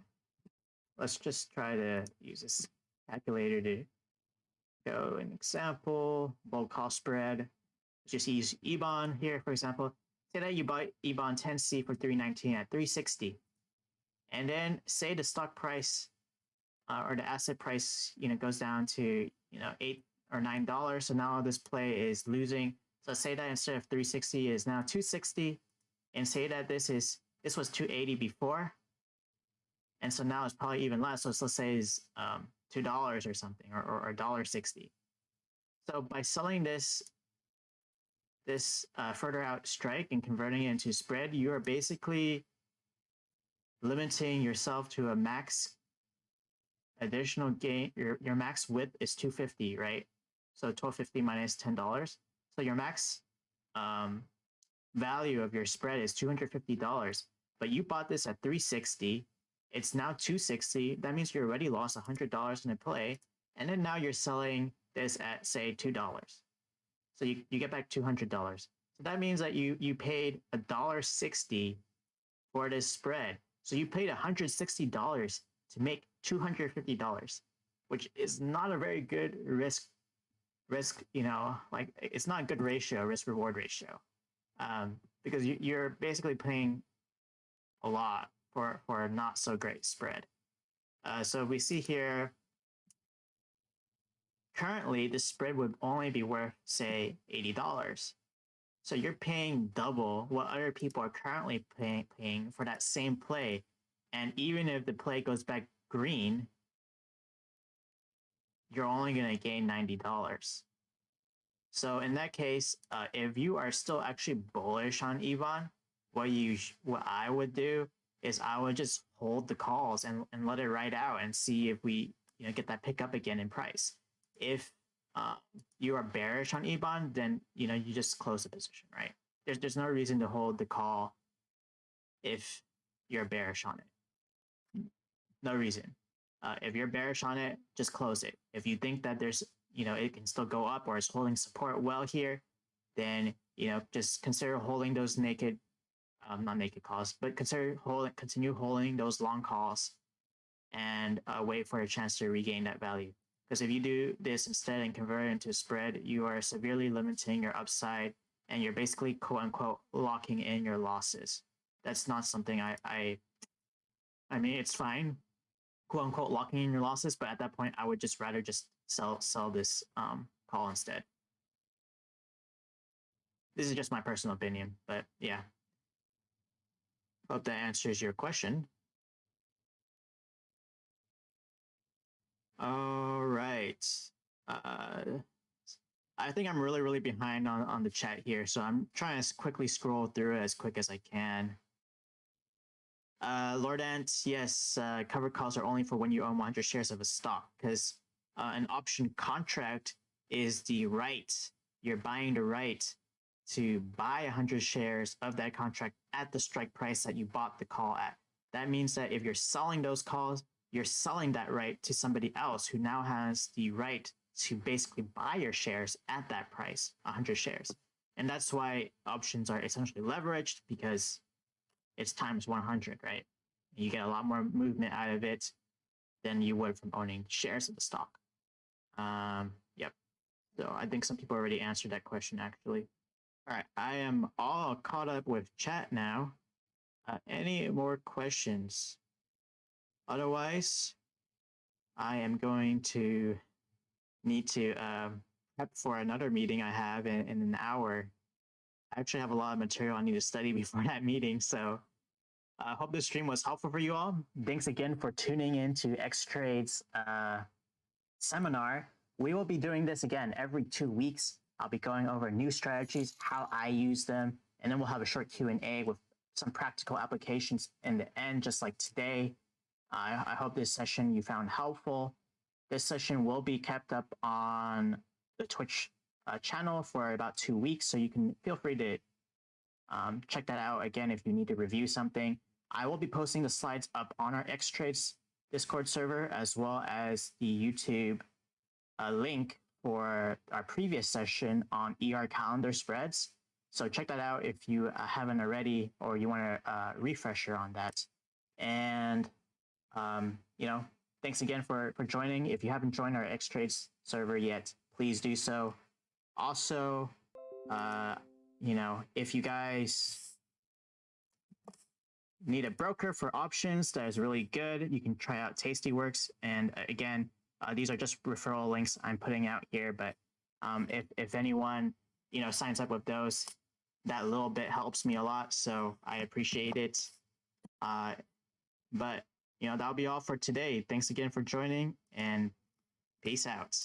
[SPEAKER 1] let's just try to use this calculator to go an example bull call spread. Just use ebon here for example. Say that you buy ebon 10c for 319 at 360 and then say the stock price uh, or the asset price you know goes down to you know eight or nine dollars. So now this play is losing. So say that instead of 360 is now 260, and say that this is this was 280 before, and so now it's probably even less. So let's say is um, two dollars or something, or or dollar sixty. So by selling this this uh, further out strike and converting it into spread, you are basically limiting yourself to a max additional gain. Your your max width is 250, right? So 1250 minus $10. So your max um, value of your spread is $250, but you bought this at 360. It's now 260. That means you already lost $100 in a play. And then now you're selling this at say $2. So you, you get back $200. So that means that you, you paid $1.60 for this spread. So you paid $160 to make $250, which is not a very good risk risk, you know, like it's not a good ratio, risk reward ratio, um, because you, you're basically paying a lot for for a not so great spread. Uh, so we see here, currently the spread would only be worth say eighty dollars. So you're paying double what other people are currently paying paying for that same play, and even if the play goes back green, you're only going to gain $90. So in that case, uh, if you are still actually bullish on EBON, what you what I would do is I would just hold the calls and, and let it ride out and see if we you know get that pick up again in price. If uh, you are bearish on EBON, then you know you just close the position, right? There's there's no reason to hold the call if you're bearish on it. No reason. Uh, if you're bearish on it, just close it. If you think that there's, you know, it can still go up or it's holding support well here, then, you know, just consider holding those naked, um, not naked calls, but consider holding, continue holding those long calls and uh, wait for a chance to regain that value. Because if you do this instead and convert it into a spread, you are severely limiting your upside and you're basically quote unquote locking in your losses. That's not something I, I, I mean, it's fine quote unquote locking in your losses, but at that point, I would just rather just sell sell this um, call instead. This is just my personal opinion, but yeah. Hope that answers your question. All right. Uh, I think I'm really, really behind on, on the chat here, so I'm trying to quickly scroll through it as quick as I can. Uh, Lord Ant, yes, uh, covered calls are only for when you own 100 shares of a stock because uh, an option contract is the right. You're buying the right to buy 100 shares of that contract at the strike price that you bought the call at. That means that if you're selling those calls, you're selling that right to somebody else who now has the right to basically buy your shares at that price, 100 shares. And that's why options are essentially leveraged because it's times 100, right? You get a lot more movement out of it than you would from owning shares of the stock. Um, yep. So I think some people already answered that question actually. All right, I am all caught up with chat now. Uh, any more questions? Otherwise, I am going to need to um, prep for another meeting I have in, in an hour. I actually have a lot of material I need to study before that meeting, so I hope this stream was helpful for you all. Thanks again for tuning in to X-Trade's uh, seminar. We will be doing this again every two weeks. I'll be going over new strategies, how I use them, and then we'll have a short Q&A with some practical applications in the end, just like today. I hope this session you found helpful. This session will be kept up on the Twitch uh, channel for about two weeks, so you can feel free to um, check that out again if you need to review something. I will be posting the slides up on our X-Trades Discord server as well as the YouTube uh, link for our previous session on ER calendar spreads. So check that out if you uh, haven't already or you want a uh, refresher on that. And, um, you know, thanks again for, for joining. If you haven't joined our X-Trades server yet, please do so. Also, uh, you know, if you guys need a broker for options that is really good, you can try out Tastyworks. And uh, again, uh, these are just referral links I'm putting out here. But um, if if anyone you know signs up with those, that little bit helps me a lot. So I appreciate it. Uh, but you know that'll be all for today. Thanks again for joining, and peace out.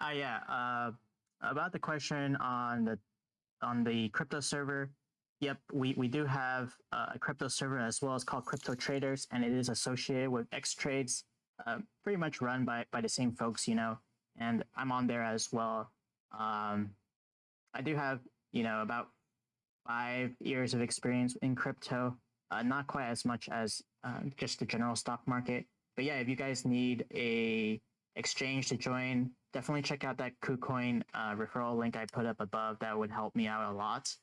[SPEAKER 1] Uh, yeah. Uh, about the question on the on the crypto server. Yep, we, we do have a crypto server as well as called Crypto Traders, and it is associated with X Trades, uh, pretty much run by by the same folks, you know. And I'm on there as well. Um, I do have you know about five years of experience in crypto, uh, not quite as much as uh, just the general stock market. But yeah, if you guys need a exchange to join, definitely check out that KuCoin uh, referral link I put up above. That would help me out a lot.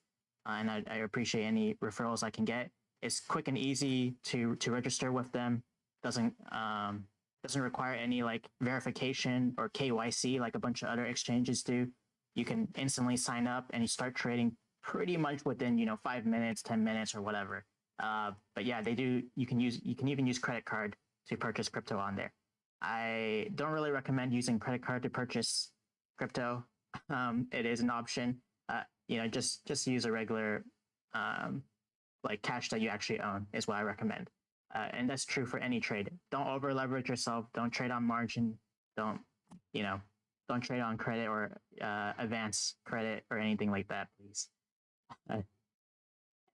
[SPEAKER 1] Uh, and I, I, appreciate any referrals I can get. It's quick and easy to to register with them. Doesn't um, doesn't require any like verification or KYC like a bunch of other exchanges do. You can instantly sign up and you start trading pretty much within you know five minutes, ten minutes, or whatever. Uh, but yeah, they do. You can use you can even use credit card to purchase crypto on there. I don't really recommend using credit card to purchase crypto. Um, it is an option. Uh, you know, just just use a regular um, like cash that you actually own is what I recommend. Uh, and that's true for any trade. Don't over leverage yourself. Don't trade on margin. Don't you know? Don't trade on credit or uh, advance credit or anything like that, please.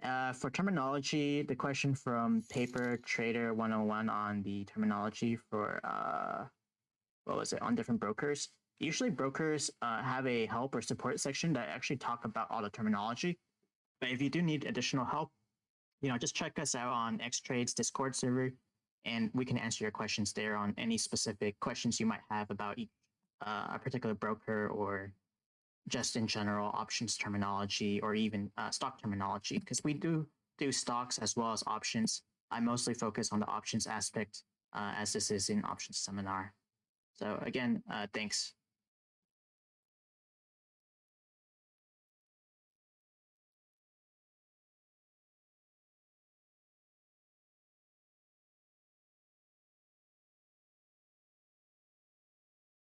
[SPEAKER 1] Uh, for terminology, the question from Paper Trader 101 on the terminology for, uh, what was it, on different brokers. Usually brokers uh, have a help or support section that actually talk about all the terminology. But if you do need additional help, you know, just check us out on X-Trade's Discord server, and we can answer your questions there on any specific questions you might have about uh, a particular broker or just in general options terminology or even uh, stock terminology because we do do stocks as well as options. I mostly focus on the options aspect uh, as this is an options seminar. So again, uh, thanks.